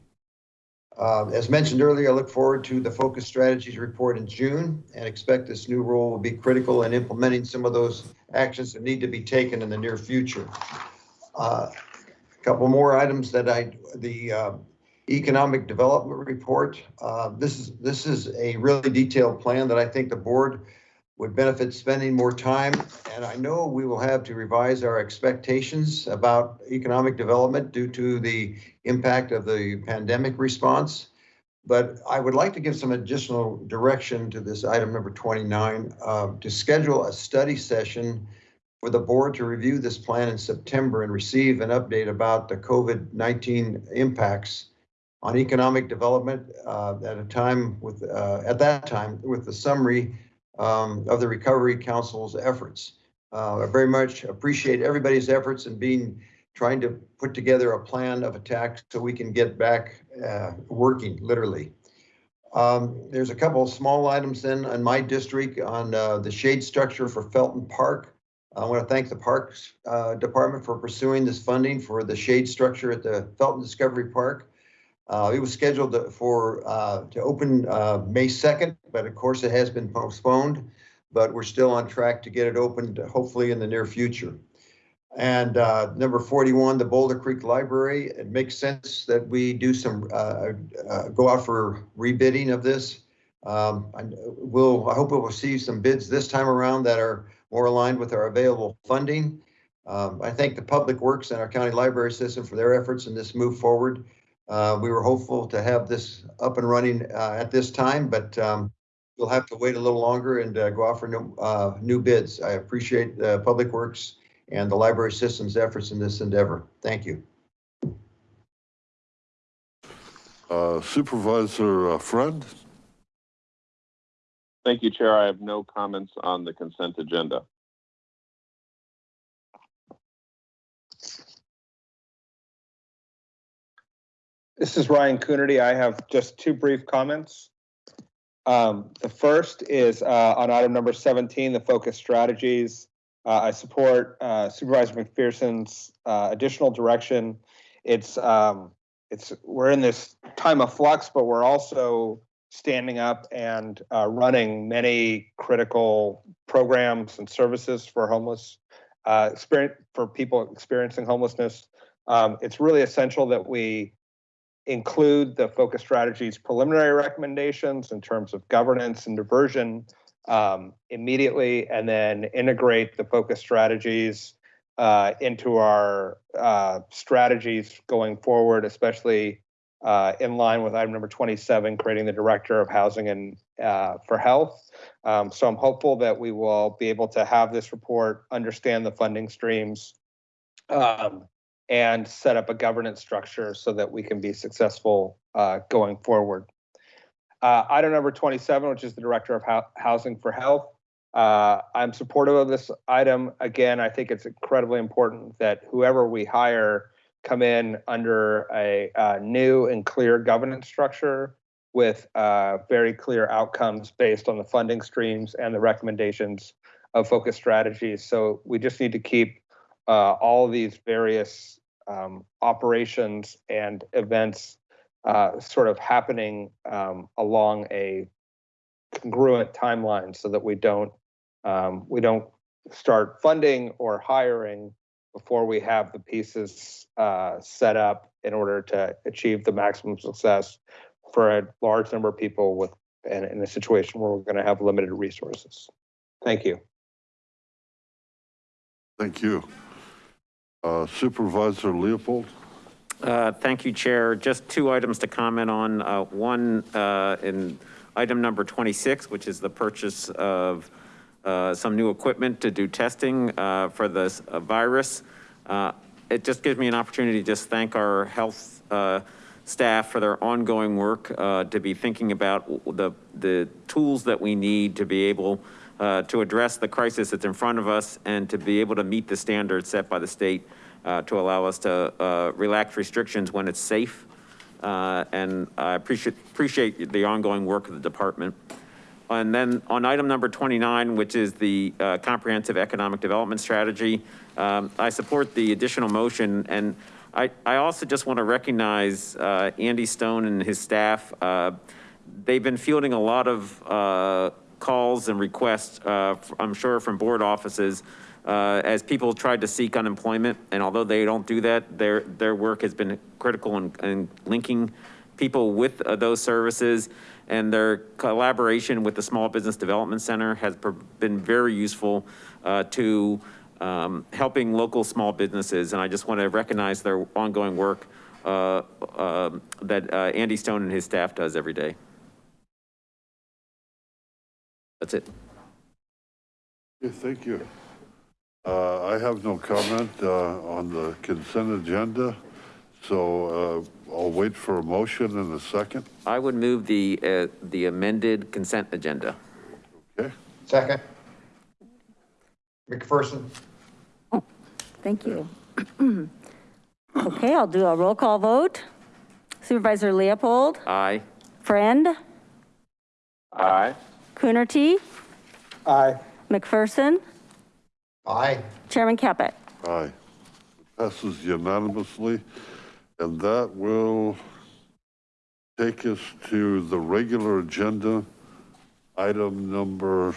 Uh, As mentioned earlier, I look forward to the focus strategies report in June and expect this new role will be critical in implementing some of those actions that need to be taken in the near future. A Couple more items that I, the uh, economic development report. Uh, This is, this is a really detailed plan that I think the board would benefit spending more time. And I know we will have to revise our expectations about economic development due to the impact of the pandemic response. But I would like to give some additional direction to this item number 29, uh, to schedule a study session for the board to review this plan in September and receive an update about the COVID-19 impacts on economic development uh, at a time with, uh, at that time, with the summary um, of the Recovery Council's efforts. Uh, I very much appreciate everybody's efforts in being, trying to put together a plan of attack so we can get back uh, working, literally. Um, There's a couple of small items then in my district on uh, the shade structure for Felton Park. I want to thank the Parks uh, Department for pursuing this funding for the shade structure at the Felton Discovery Park. Uh, It was scheduled to- for, uh, to open uh, May 2nd, but of course it has been postponed. But we're still on track to get it opened hopefully in the near future. And uh, number 41, the Boulder Creek Library, it makes sense that we do some, uh, go out for rebidding of this. Um, I will, I hope we'll receive some bids this time around that are more aligned with our available funding. Um, I thank the Public Works and our county library system for their efforts in this move forward. Uh, we were hopeful to have this up and running uh, at this time, but um, we'll have to wait a little longer and uh, go out for new, uh, new bids. I appreciate the Public Works and the library system's efforts in this endeavor. Thank you. Uh, Supervisor uh, Friend? Thank you, Chair. I have no comments on the consent agenda. This is Ryan Coonerty. I have just two brief comments. Um, the first is uh, on item number 17, the focus strategies. Uh, I support uh, Supervisor McPherson's uh, additional direction. It's um, it's we're in this time of flux, but we're also standing up and uh, running many critical programs and services for homeless uh, experience for people experiencing homelessness. Um, it's really essential that we include the focus strategies preliminary recommendations in terms of governance and diversion um, immediately, and then integrate the focus strategies uh, into our uh, strategies going forward, especially uh, in line with item number 27, creating the director of housing and uh, for health. Um, so I'm hopeful that we will be able to have this report, understand the funding streams, um, and set up a governance structure so that we can be successful uh, going forward. Uh, item number 27, which is the Director of Hou- Housing for Health. Uh, I'm supportive of this item. Again, I think it's incredibly important that whoever we hire come in under a, uh new and clear governance structure with uh, very clear outcomes based on the funding streams and the recommendations of focus strategies. So we just need to keep uh, all these various um, operations and events uh, sort of happening um, along a congruent timeline so that we don't um, we don't start funding or hiring before we have the pieces uh, set up in order to achieve the maximum success for a large number of people with and in a situation where we're going to have limited resources. Thank you. Thank you. Uh, Supervisor Leopold? Uh, Thank you, Chair. Just two items to comment on. Uh, One, uh, in item number 26, which is the purchase of uh, some new equipment to do testing uh, for this uh, virus. Uh, It just gives me an opportunity to just thank our health uh, staff for their ongoing work, uh, to be thinking about the, the tools that we need to be able uh, to address the crisis that's in front of us and to be able to meet the standards set by the state uh, to allow us to uh, relax restrictions when it's safe. Uh, And I appreciate, appreciate the ongoing work of the department. And then on item number 29, which is the uh, comprehensive economic development strategy, um, I support the additional motion. And I, I also just want to recognize uh, Andy Stone and his staff. Uh, They've been fielding a lot of uh, calls and requests, uh, I'm sure from board offices, uh, as people tried to seek unemployment. And although they don't do that, their, their work has been critical in, in linking people with those services. And their collaboration with the Small Business Development Center has been very useful uh, to um, helping local small businesses. And I just want to recognize their ongoing work uh, um, that uh, Andy Stone and his staff does every day. That's it. Okay, thank you. Uh, I have no comment uh, on the consent agenda, so uh, I'll wait for a motion in a second. I would move the, uh, the amended consent agenda. Okay. Second. McPherson? Thank you. Okay, I'll do a roll call vote. Supervisor Leopold, Aye. Friend, Aye. Coonerty, Aye. McPherson, Aye. Chairman Caput. Aye. Passes unanimously. And that will take us to the regular agenda, item number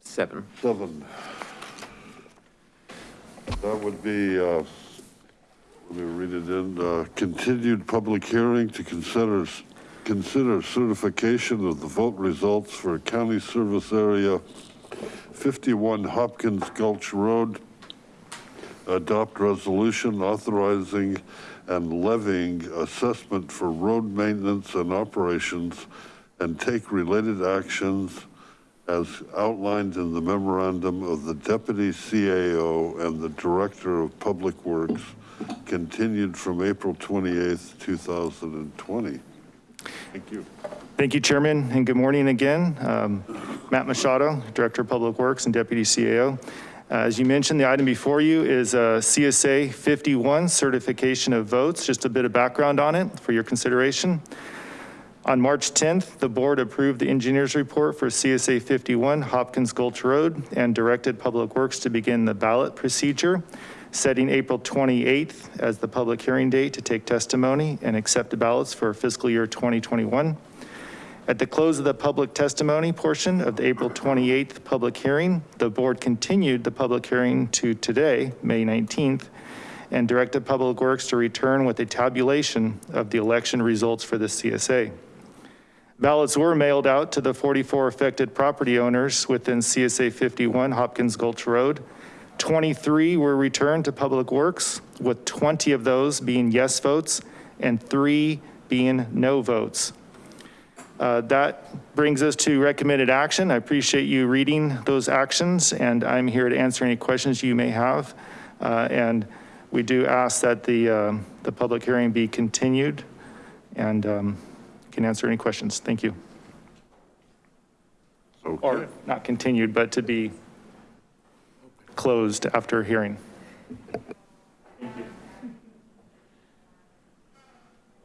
Seven. seven. That would be, uh, let me read it in, uh, continued public hearing to consider, consider certification of the vote results for county service area 51 Hopkins Gulch Road. Adopt resolution authorizing and levying assessment for road maintenance and operations and take related actions as outlined in the memorandum of the deputy CAO and the director of public works continued from April 28th, 2020. Thank you. Thank you, Chairman, and good morning again. Um, Matt Machado, Director of Public Works and Deputy CAO. Uh, As you mentioned, the item before you is a CSA 51 certification of votes. Just a bit of background on it for your consideration. On March 10th, the board approved the engineer's report for CSA 51 Hopkins Gulch Road and directed Public Works to begin the ballot procedure, setting April 28th as the public hearing date to take testimony and accept the ballots for fiscal year 2021. At the close of the public testimony portion of the April 28th public hearing, the board continued the public hearing to today, May 19th, and directed Public Works to return with a tabulation of the election results for the CSA. Ballots were mailed out to the 44 affected property owners within CSA 51 Hopkins Gulch Road. 23 were returned to Public Works, with 20 of those being yes votes and three being no votes. Uh, That brings us to recommended action. I appreciate you reading those actions, and I'm here to answer any questions you may have. Uh, And we do ask that the, um, the public hearing be continued and um, can answer any questions. Thank you. Or not continued, but to be closed after hearing.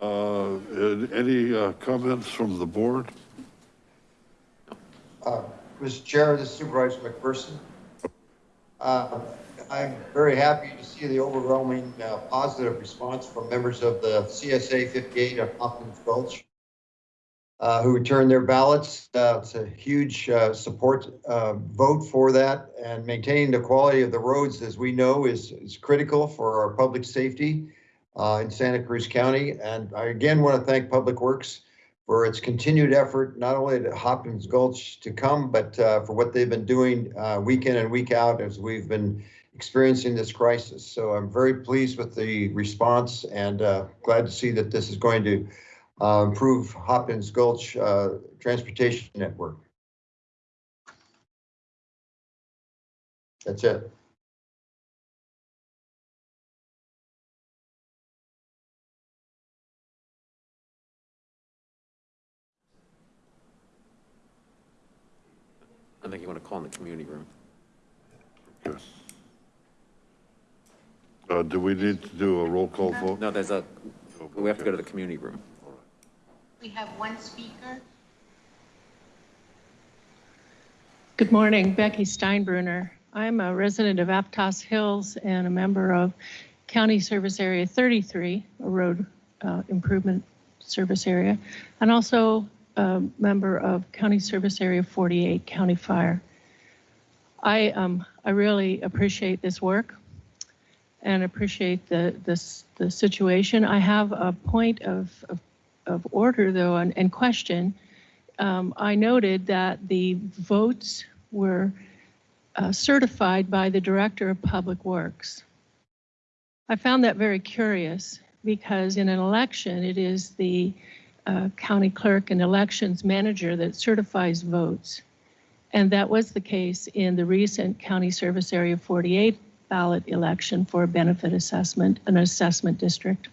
Any uh, comments from the board? Uh, Mr. Chair, this is Supervisor McPherson. Uh, I'm very happy to see the overwhelming uh, positive response from members of the CSA 58 of Hopkins Gulch uh, who returned their ballots. Uh, It's a huge uh, support uh, vote for that and maintaining the quality of the roads, as we know, is, is critical for our public safety uh, in Santa Cruz County. And I again want to thank Public Works for its continued effort, not only at Hopkins Gulch to come, but uh, for what they've been doing uh, week in and week out as we've been experiencing this crisis. So I'm very pleased with the response and uh, glad to see that this is going to uh, improve Hopkins Gulch uh, transportation network. That's it. I think you want to call in the community room. Yes. Uh, do we need to do a roll call vote? No, there's a, we have to go to the community room. We have one speaker. Good morning, Becky Steinbruner. I'm a resident of Aptos Hills and a member of County Service Area 33, a road uh, improvement service area, and also a member of County Service Area 48, County Fire. I, um, I really appreciate this work and appreciate the, this, the situation. I have a point of, of, of order though, and, and question. Um, I noted that the votes were uh, certified by the Director of Public Works. I found that very curious because in an election, it is the county clerk and elections manager that certifies votes. And that was the case in the recent County Service Area 48 ballot election for a benefit assessment, an assessment district.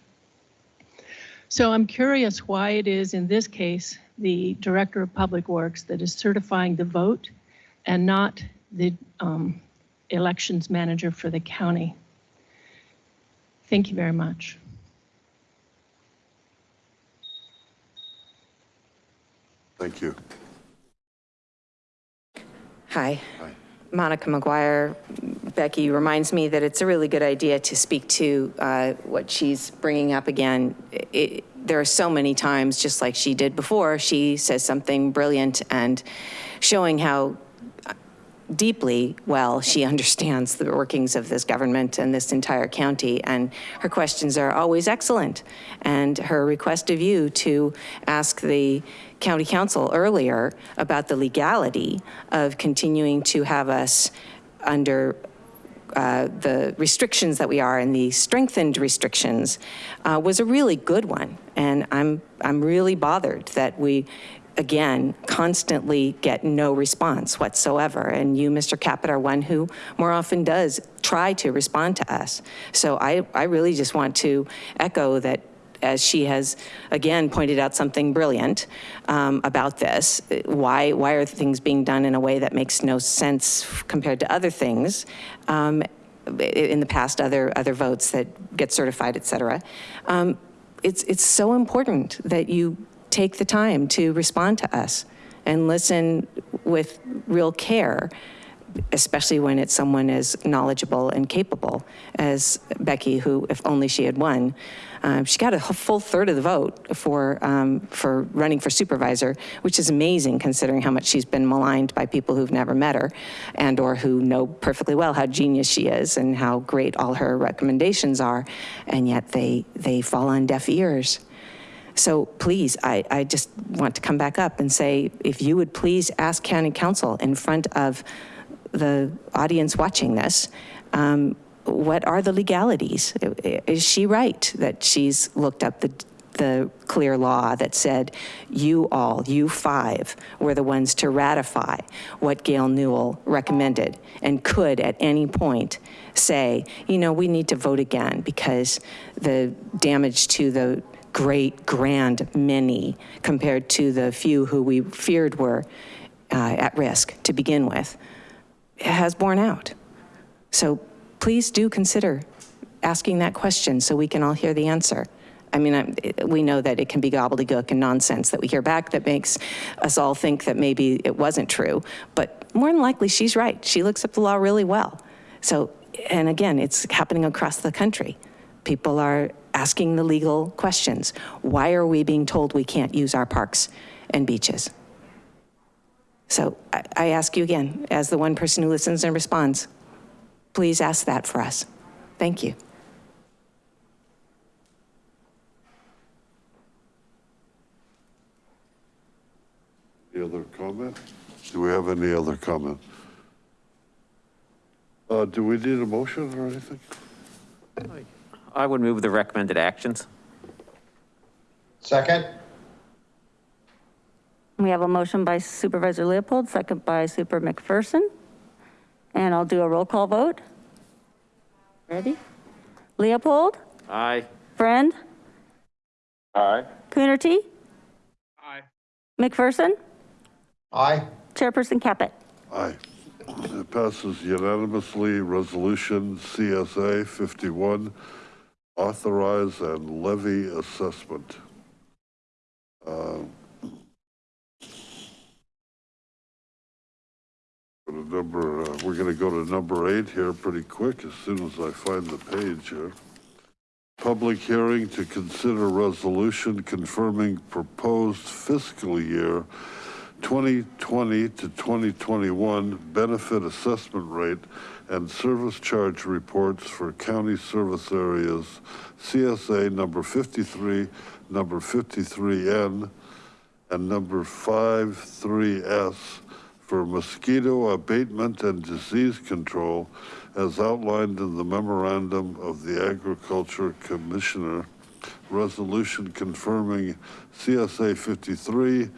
So I'm curious why it is in this case, the Director of Public Works that is certifying the vote and not the um, elections manager for the county. Thank you very much. Thank you. Hi. Monica McGuire. Becky reminds me that it's a really good idea to speak to uh, what she's bringing up again. It, there are so many times, just like she did before, she says something brilliant and showing how deeply well she understands the workings of this government and this entire county. And her questions are always excellent. And her request of you to ask the county counsel earlier about the legality of continuing to have us under uh, the restrictions that we are and the strengthened restrictions uh, was a really good one. And I'm, I'm really bothered that we, again, constantly get no response whatsoever. And you, Mr. Caput, are one who more often does try to respond to us. So I, I really just want to echo that as she has again pointed out something brilliant um, about this. Why, why are things being done in a way that makes no sense compared to other things? Um, in the past, other, other votes that get certified, et cetera. Um, it's, it's so important that you take the time to respond to us and listen with real care especially when it's someone as knowledgeable and capable as Becky, who, if only she had won, um, she got a full third of the vote for, um, for running for supervisor, which is amazing considering how much she's been maligned by people who've never met her and or who know perfectly well how genius she is and how great all her recommendations are, and yet they, they fall on deaf ears. So please, I, I just want to come back up and say, if you would please ask county counsel in front of the audience watching this, um, what are the legalities? Is she right that she's looked up the, the clear law that said you all, you five, were the ones to ratify what Gail Newel recommended and could at any point say, you know, we need to vote again because the damage to the great, grand many compared to the few who we feared were uh, at risk to begin with has borne out. So please do consider asking that question so we can all hear the answer. I mean, I'm, we know that it can be gobbledygook and nonsense that we hear back that makes us all think that maybe it wasn't true, but more than likely she's right. She looks up the law really well. So and again, it's happening across the country. People are asking the legal questions. Why are we being told we can't use our parks and beaches? So I, I ask you again, as the one person who listens and responds, please ask that for us. Thank you. Any other comment? Do we have any other comment? Uh, do we need a motion or anything? I would move the recommended actions. Second? We have a motion by Supervisor Leopold, second by Super McPherson. And I'll do a roll call vote. Ready? Leopold, Aye. Friend, Aye. Coonerty, Aye. McPherson, Aye. Chairperson Caput. Aye. It passes unanimously. Resolution CSA 51, authorize and levy assessment. Uh, to number, uh, we're gonna go to number eight here pretty quick as soon as I find the page here. Public hearing to consider resolution confirming proposed fiscal year 2020 to 2021 benefit assessment rate and service charge reports for county service areas, CSA number 53, number 53N, and number 53S for mosquito abatement and disease control as outlined in the memorandum of the Agriculture Commissioner, resolution confirming CSA 53,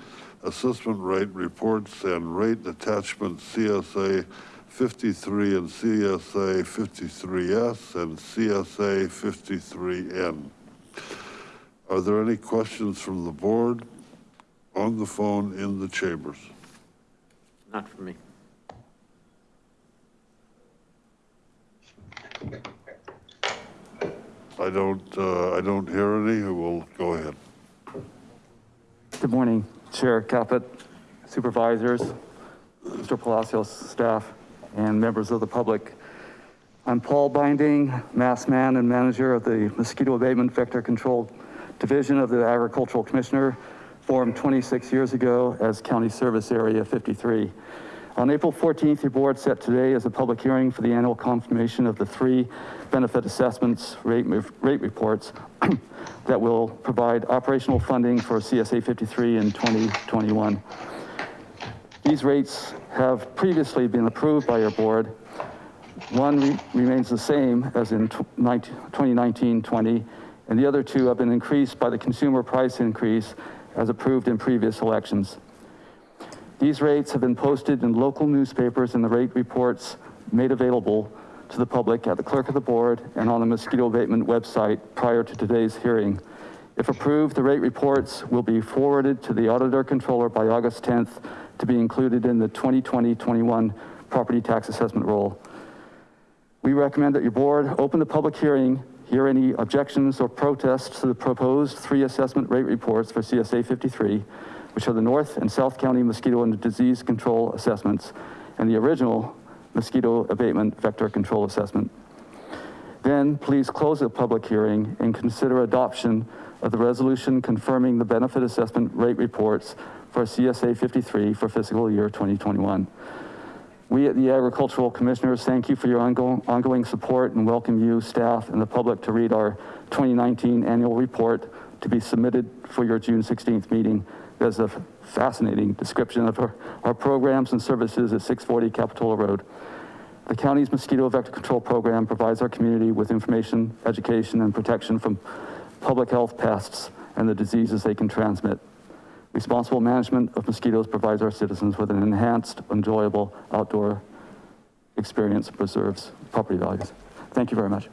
assessment rate reports and rate attachment CSA 53 and CSA 53S and CSA 53N. Are there any questions from the board on the phone in the chambers? Not for me. I don't, uh, I don't hear any. We'll go ahead. Good morning, Chair Caput, supervisors, Mr. Palacios, staff, and members of the public. I'm Paul Binding, mass man and manager of the Mosquito Abatement Vector Control Division of the Agricultural Commissioner, formed 26 years ago as County Service Area 53. On April 14th, your board set today as a public hearing for the annual confirmation of the three benefit assessments rate, rate reports that will provide operational funding for CSA 53 in 2021. These rates have previously been approved by your board. One re remains the same as in 2019-20, and the other two have been increased by the consumer price increase as approved in previous elections. These rates have been posted in local newspapers and the rate reports made available to the public at the clerk of the board and on the mosquito abatement website prior to today's hearing. If approved, the rate reports will be forwarded to the auditor controller by August 10th to be included in the 2020-21 property tax assessment roll. We recommend that your board open the public hearing, hear any objections or protests to the proposed three assessment rate reports for CSA 53, which are the North and South County mosquito and disease control assessments and the original mosquito abatement vector control assessment. Then please close the public hearing and consider adoption of the resolution confirming the benefit assessment rate reports for CSA 53 for fiscal year 2021. We at the Agricultural Commissioners thank you for your ongoing, support and welcome you, staff, and the public to read our 2019 annual report to be submitted for your June 16th meeting. There's a fascinating description of our, our programs and services at 640 Capitola Road. The county's mosquito vector control program provides our community with information, education, and protection from public health pests and the diseases they can transmit. Responsible management of mosquitoes provides our citizens with an enhanced, enjoyable outdoor experience and preserves property values. Thank you very much.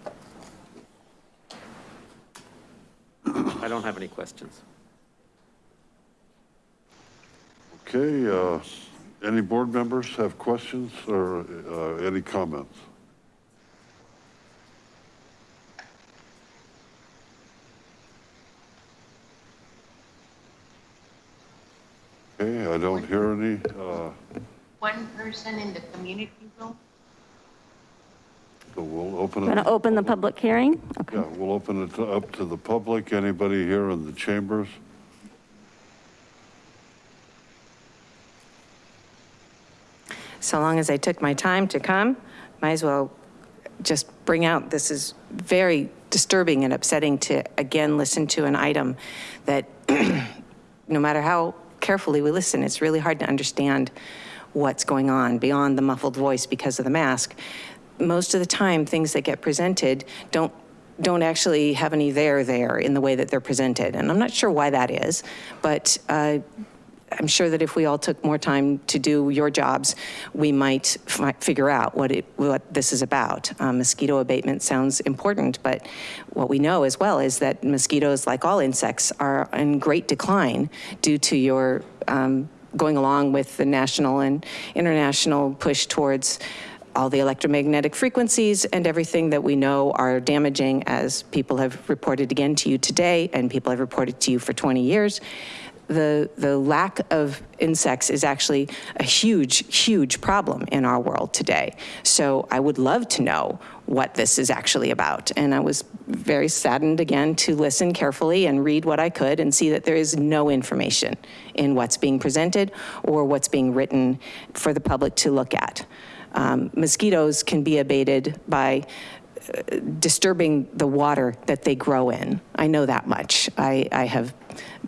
I don't have any questions. Okay, uh, any board members have questions or uh, any comments? Okay, I don't hear any. uh, One person in the community room? So we'll open it. Going to open the public hearing? Okay. Yeah, we'll open it to- up to the public. Anybody here in the chambers? So long as I took my time to come, might as well just bring out, this is very disturbing and upsetting to again listen to an item that no matter how carefully we listen, it's really hard to understand what's going on beyond the muffled voice because of the mask. Most of the time, things that get presented don't don't actually have any there there in the way that they're presented. And I'm not sure why that is, but uh, I'm sure that if we all took more time to do your jobs, we might fi- figure out what it, what this is about. Um, Mosquito abatement sounds important, but what we know as well is that mosquitoes, like all insects, are in great decline due to your um, going along with the national and international push towards all the electromagnetic frequencies and everything that we know are damaging as people have reported again to you today and people have reported to you for 20 years the, the lack of insects is actually a huge, huge problem in our world today. So I would love to know what this is actually about. And I was very saddened again to listen carefully and read what I could and see that there is no information in what's being presented or what's being written for the public to look at. Um, mosquitoes can be abated by disturbing the water that they grow in. I know that much. I, I have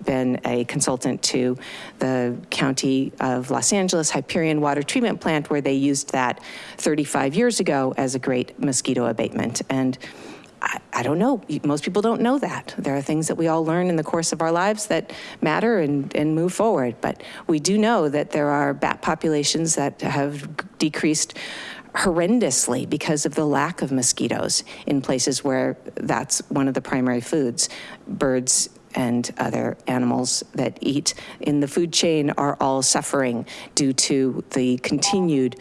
been a consultant to the County of Los Angeles Hyperion Water Treatment Plant where they used that 35 years ago as a great mosquito abatement. And I, I don't know, most people don't know that. There are things that we all learn in the course of our lives that matter and, and move forward. But we do know that there are bat populations that have decreased horrendously because of the lack of mosquitoes in places where that's one of the primary foods. Birds and other animals that eat in the food chain are all suffering due to the continued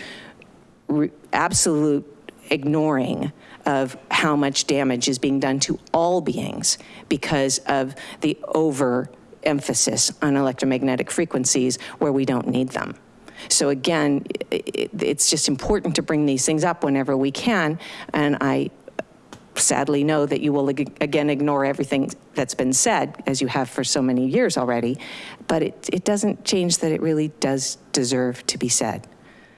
absolute ignoring of how much damage is being done to all beings because of the overemphasis on electromagnetic frequencies where we don't need them. So again, it, it's just important to bring these things up whenever we can. And I sadly know that you will ag- again ignore everything that's been said, as you have for so many years already. But it, it doesn't change that it really does deserve to be said.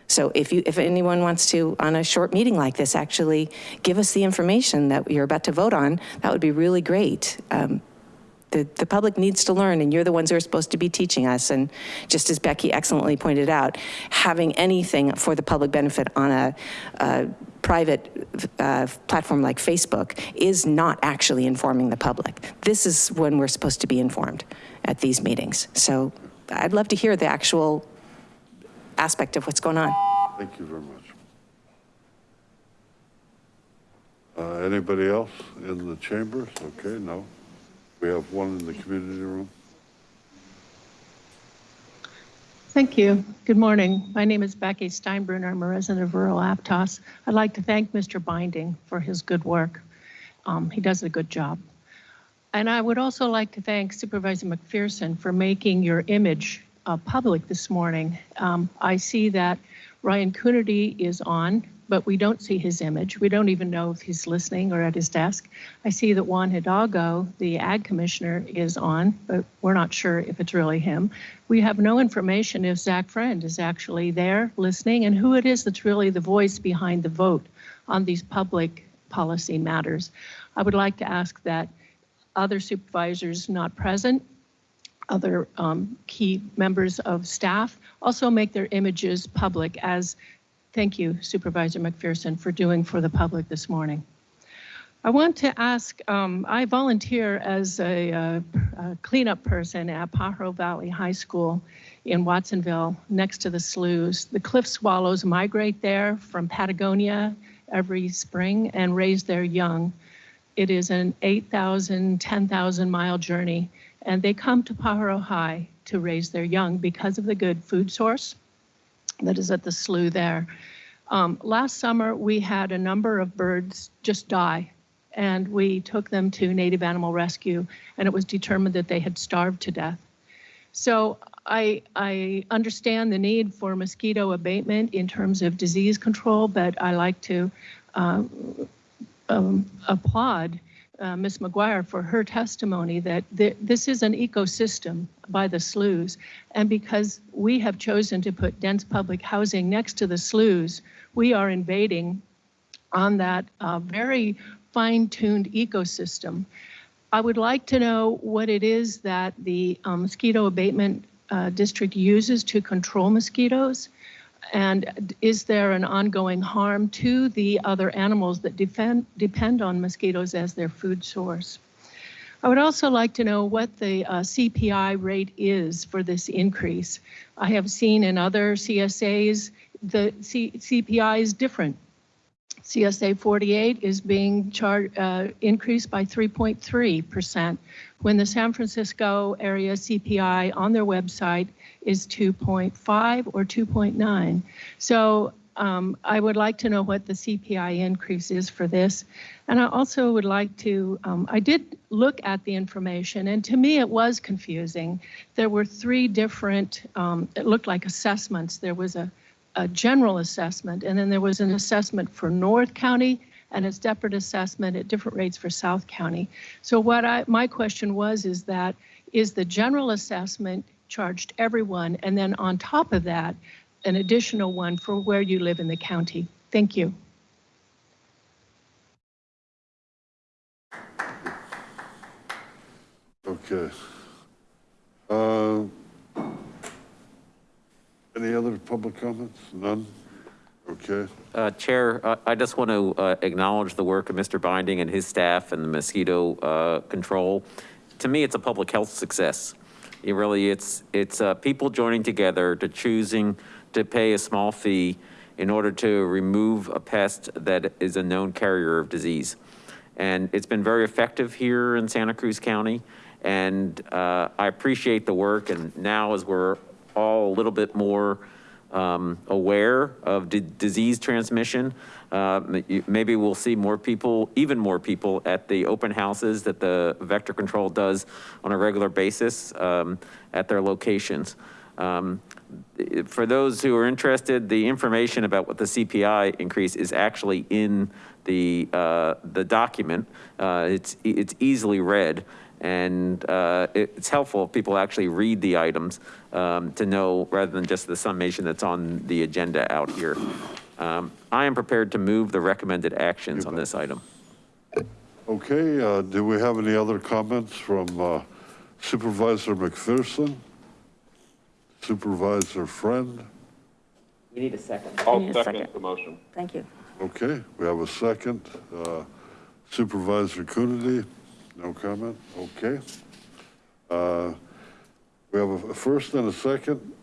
So if you, if anyone wants to, on a short meeting like this, actually give us the information that you're about to vote on, that would be really great. Um, the, the public needs to learn and you're the ones who are supposed to be teaching us. And just as Becky excellently pointed out, having anything for the public benefit on a, a private uh, platform like Facebook is not actually informing the public. This is when we're supposed to be informed at these meetings. So I'd love to hear the actual aspect of what's going on. Thank you very much. Uh, Anybody else in the chambers? Okay, no. We have one in the community room. Thank you. Good morning. My name is Becky Steinbruner. I'm a resident of rural Aptos. I'd like to thank Mr. Binding for his good work. Um, He does a good job. And I would also like to thank Supervisor McPherson for making your image uh, public this morning. Um, I see that Ryan Coonerty is on, but we don't see his image. We don't even know if he's listening or at his desk. I see that Juan Hidalgo, the Ag Commissioner, is on, but we're not sure if it's really him. We have no information if Zach Friend is actually there listening and who it is that's really the voice behind the vote on these public policy matters. I would like to ask that other supervisors not present, other um, key members of staff also make their images public as Thank you, Supervisor McPherson, for doing for the public this morning. I want to ask, um, I volunteer as a, uh, a cleanup person at Pajaro Valley High School in Watsonville, next to the sloughs. The cliff swallows migrate there from Patagonia every spring and raise their young. It is an 8,000, 10,000 mile journey, and they come to Pajaro High to raise their young because of the good food source that is at the slough there. Um, last summer, we had a number of birds just die, and we took them to Native Animal Rescue, and it was determined that they had starved to death. So I, I understand the need for mosquito abatement in terms of disease control, but I like to uh, um, applaud uh, Ms. McGuire for her testimony that th- this is an ecosystem by the sloughs. And because we have chosen to put dense public housing next to the sloughs, we are invading on that uh, very fine-tuned ecosystem. I would like to know what it is that the um, mosquito abatement uh, district uses to control mosquitoes. And is there an ongoing harm to the other animals that defend, depend on mosquitoes as their food source? I would also like to know what the uh, CPI rate is for this increase. I have seen in other CSAs, the C- CPI is different. CSA 48 is being uh, increased by 3.3%, when the San Francisco area CPI on their website is 2.5 or 2.9. So um, I would like to know what the CPI increase is for this. And I also would like to, um, I did look at the information and to me it was confusing. There were three different, um, it looked like assessments. There was a a general assessment, and then there was an assessment for North County and a separate assessment at different rates for South County. So what I, my question was, is that, is the general assessment charged everyone, and then on top of that, an additional one for where you live in the county? Thank you. Okay. Uh, Any other public comments? None? Okay. Uh, Chair, uh, I just want to uh, acknowledge the work of Mr. Binding and his staff and the mosquito uh, control. To me, it's a public health success. It really, it's, it's uh, people joining together to choosing to pay a small fee in order to remove a pest that is a known carrier of disease. And it's been very effective here in Santa Cruz County. And uh, I appreciate the work. And now as we're all a little bit more um, aware of di- disease transmission. Uh, Maybe we'll see more people, even more people at the open houses that the vector control does on a regular basis um, at their locations. Um, For those who are interested, the information about what the CPI increase is actually in the, uh, the document. Uh, It's, it's easily read. And uh, it- it's helpful if people actually read the items um, to know, rather than just the summation that's on the agenda out here. Um, I am prepared to move the recommended actions on this item. Okay, uh, do we have any other comments from uh, Supervisor McPherson? Supervisor Friend? We need a second. We I'll second second. the motion. Thank you. Okay, we have a second. Uh, Supervisor Coonerty, no comment? Okay. Uh, We have a first and a second, is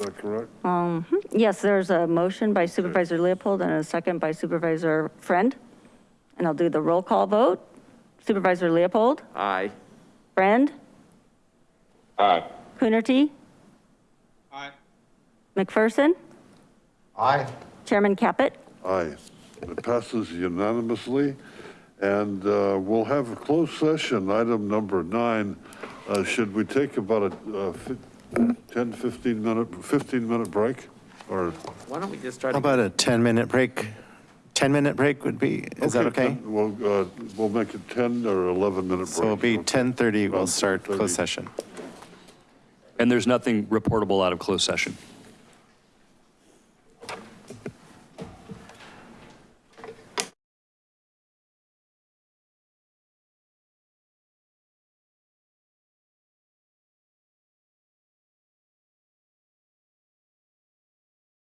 that correct? Um, yes, there's a motion by Supervisor Leopold and a second by Supervisor Friend. And I'll do the roll call vote. Supervisor Leopold, Aye. Friend, Aye. Coonerty, Aye. McPherson, Aye. Chairman Caput. Aye. It passes unanimously. And uh, we'll have a closed session, item number nine. Uh, Should we take about a uh, fif- 10, 15 minute, 15 minute break? Or? Why don't we just try How to, about a 10-minute break? 10-minute break would be, is that okay? 10 We'll, uh, we'll make it 10 or 11 minute break. So it'll be 10:30, we'll About start 10:30. closed session. And there's nothing reportable out of closed session.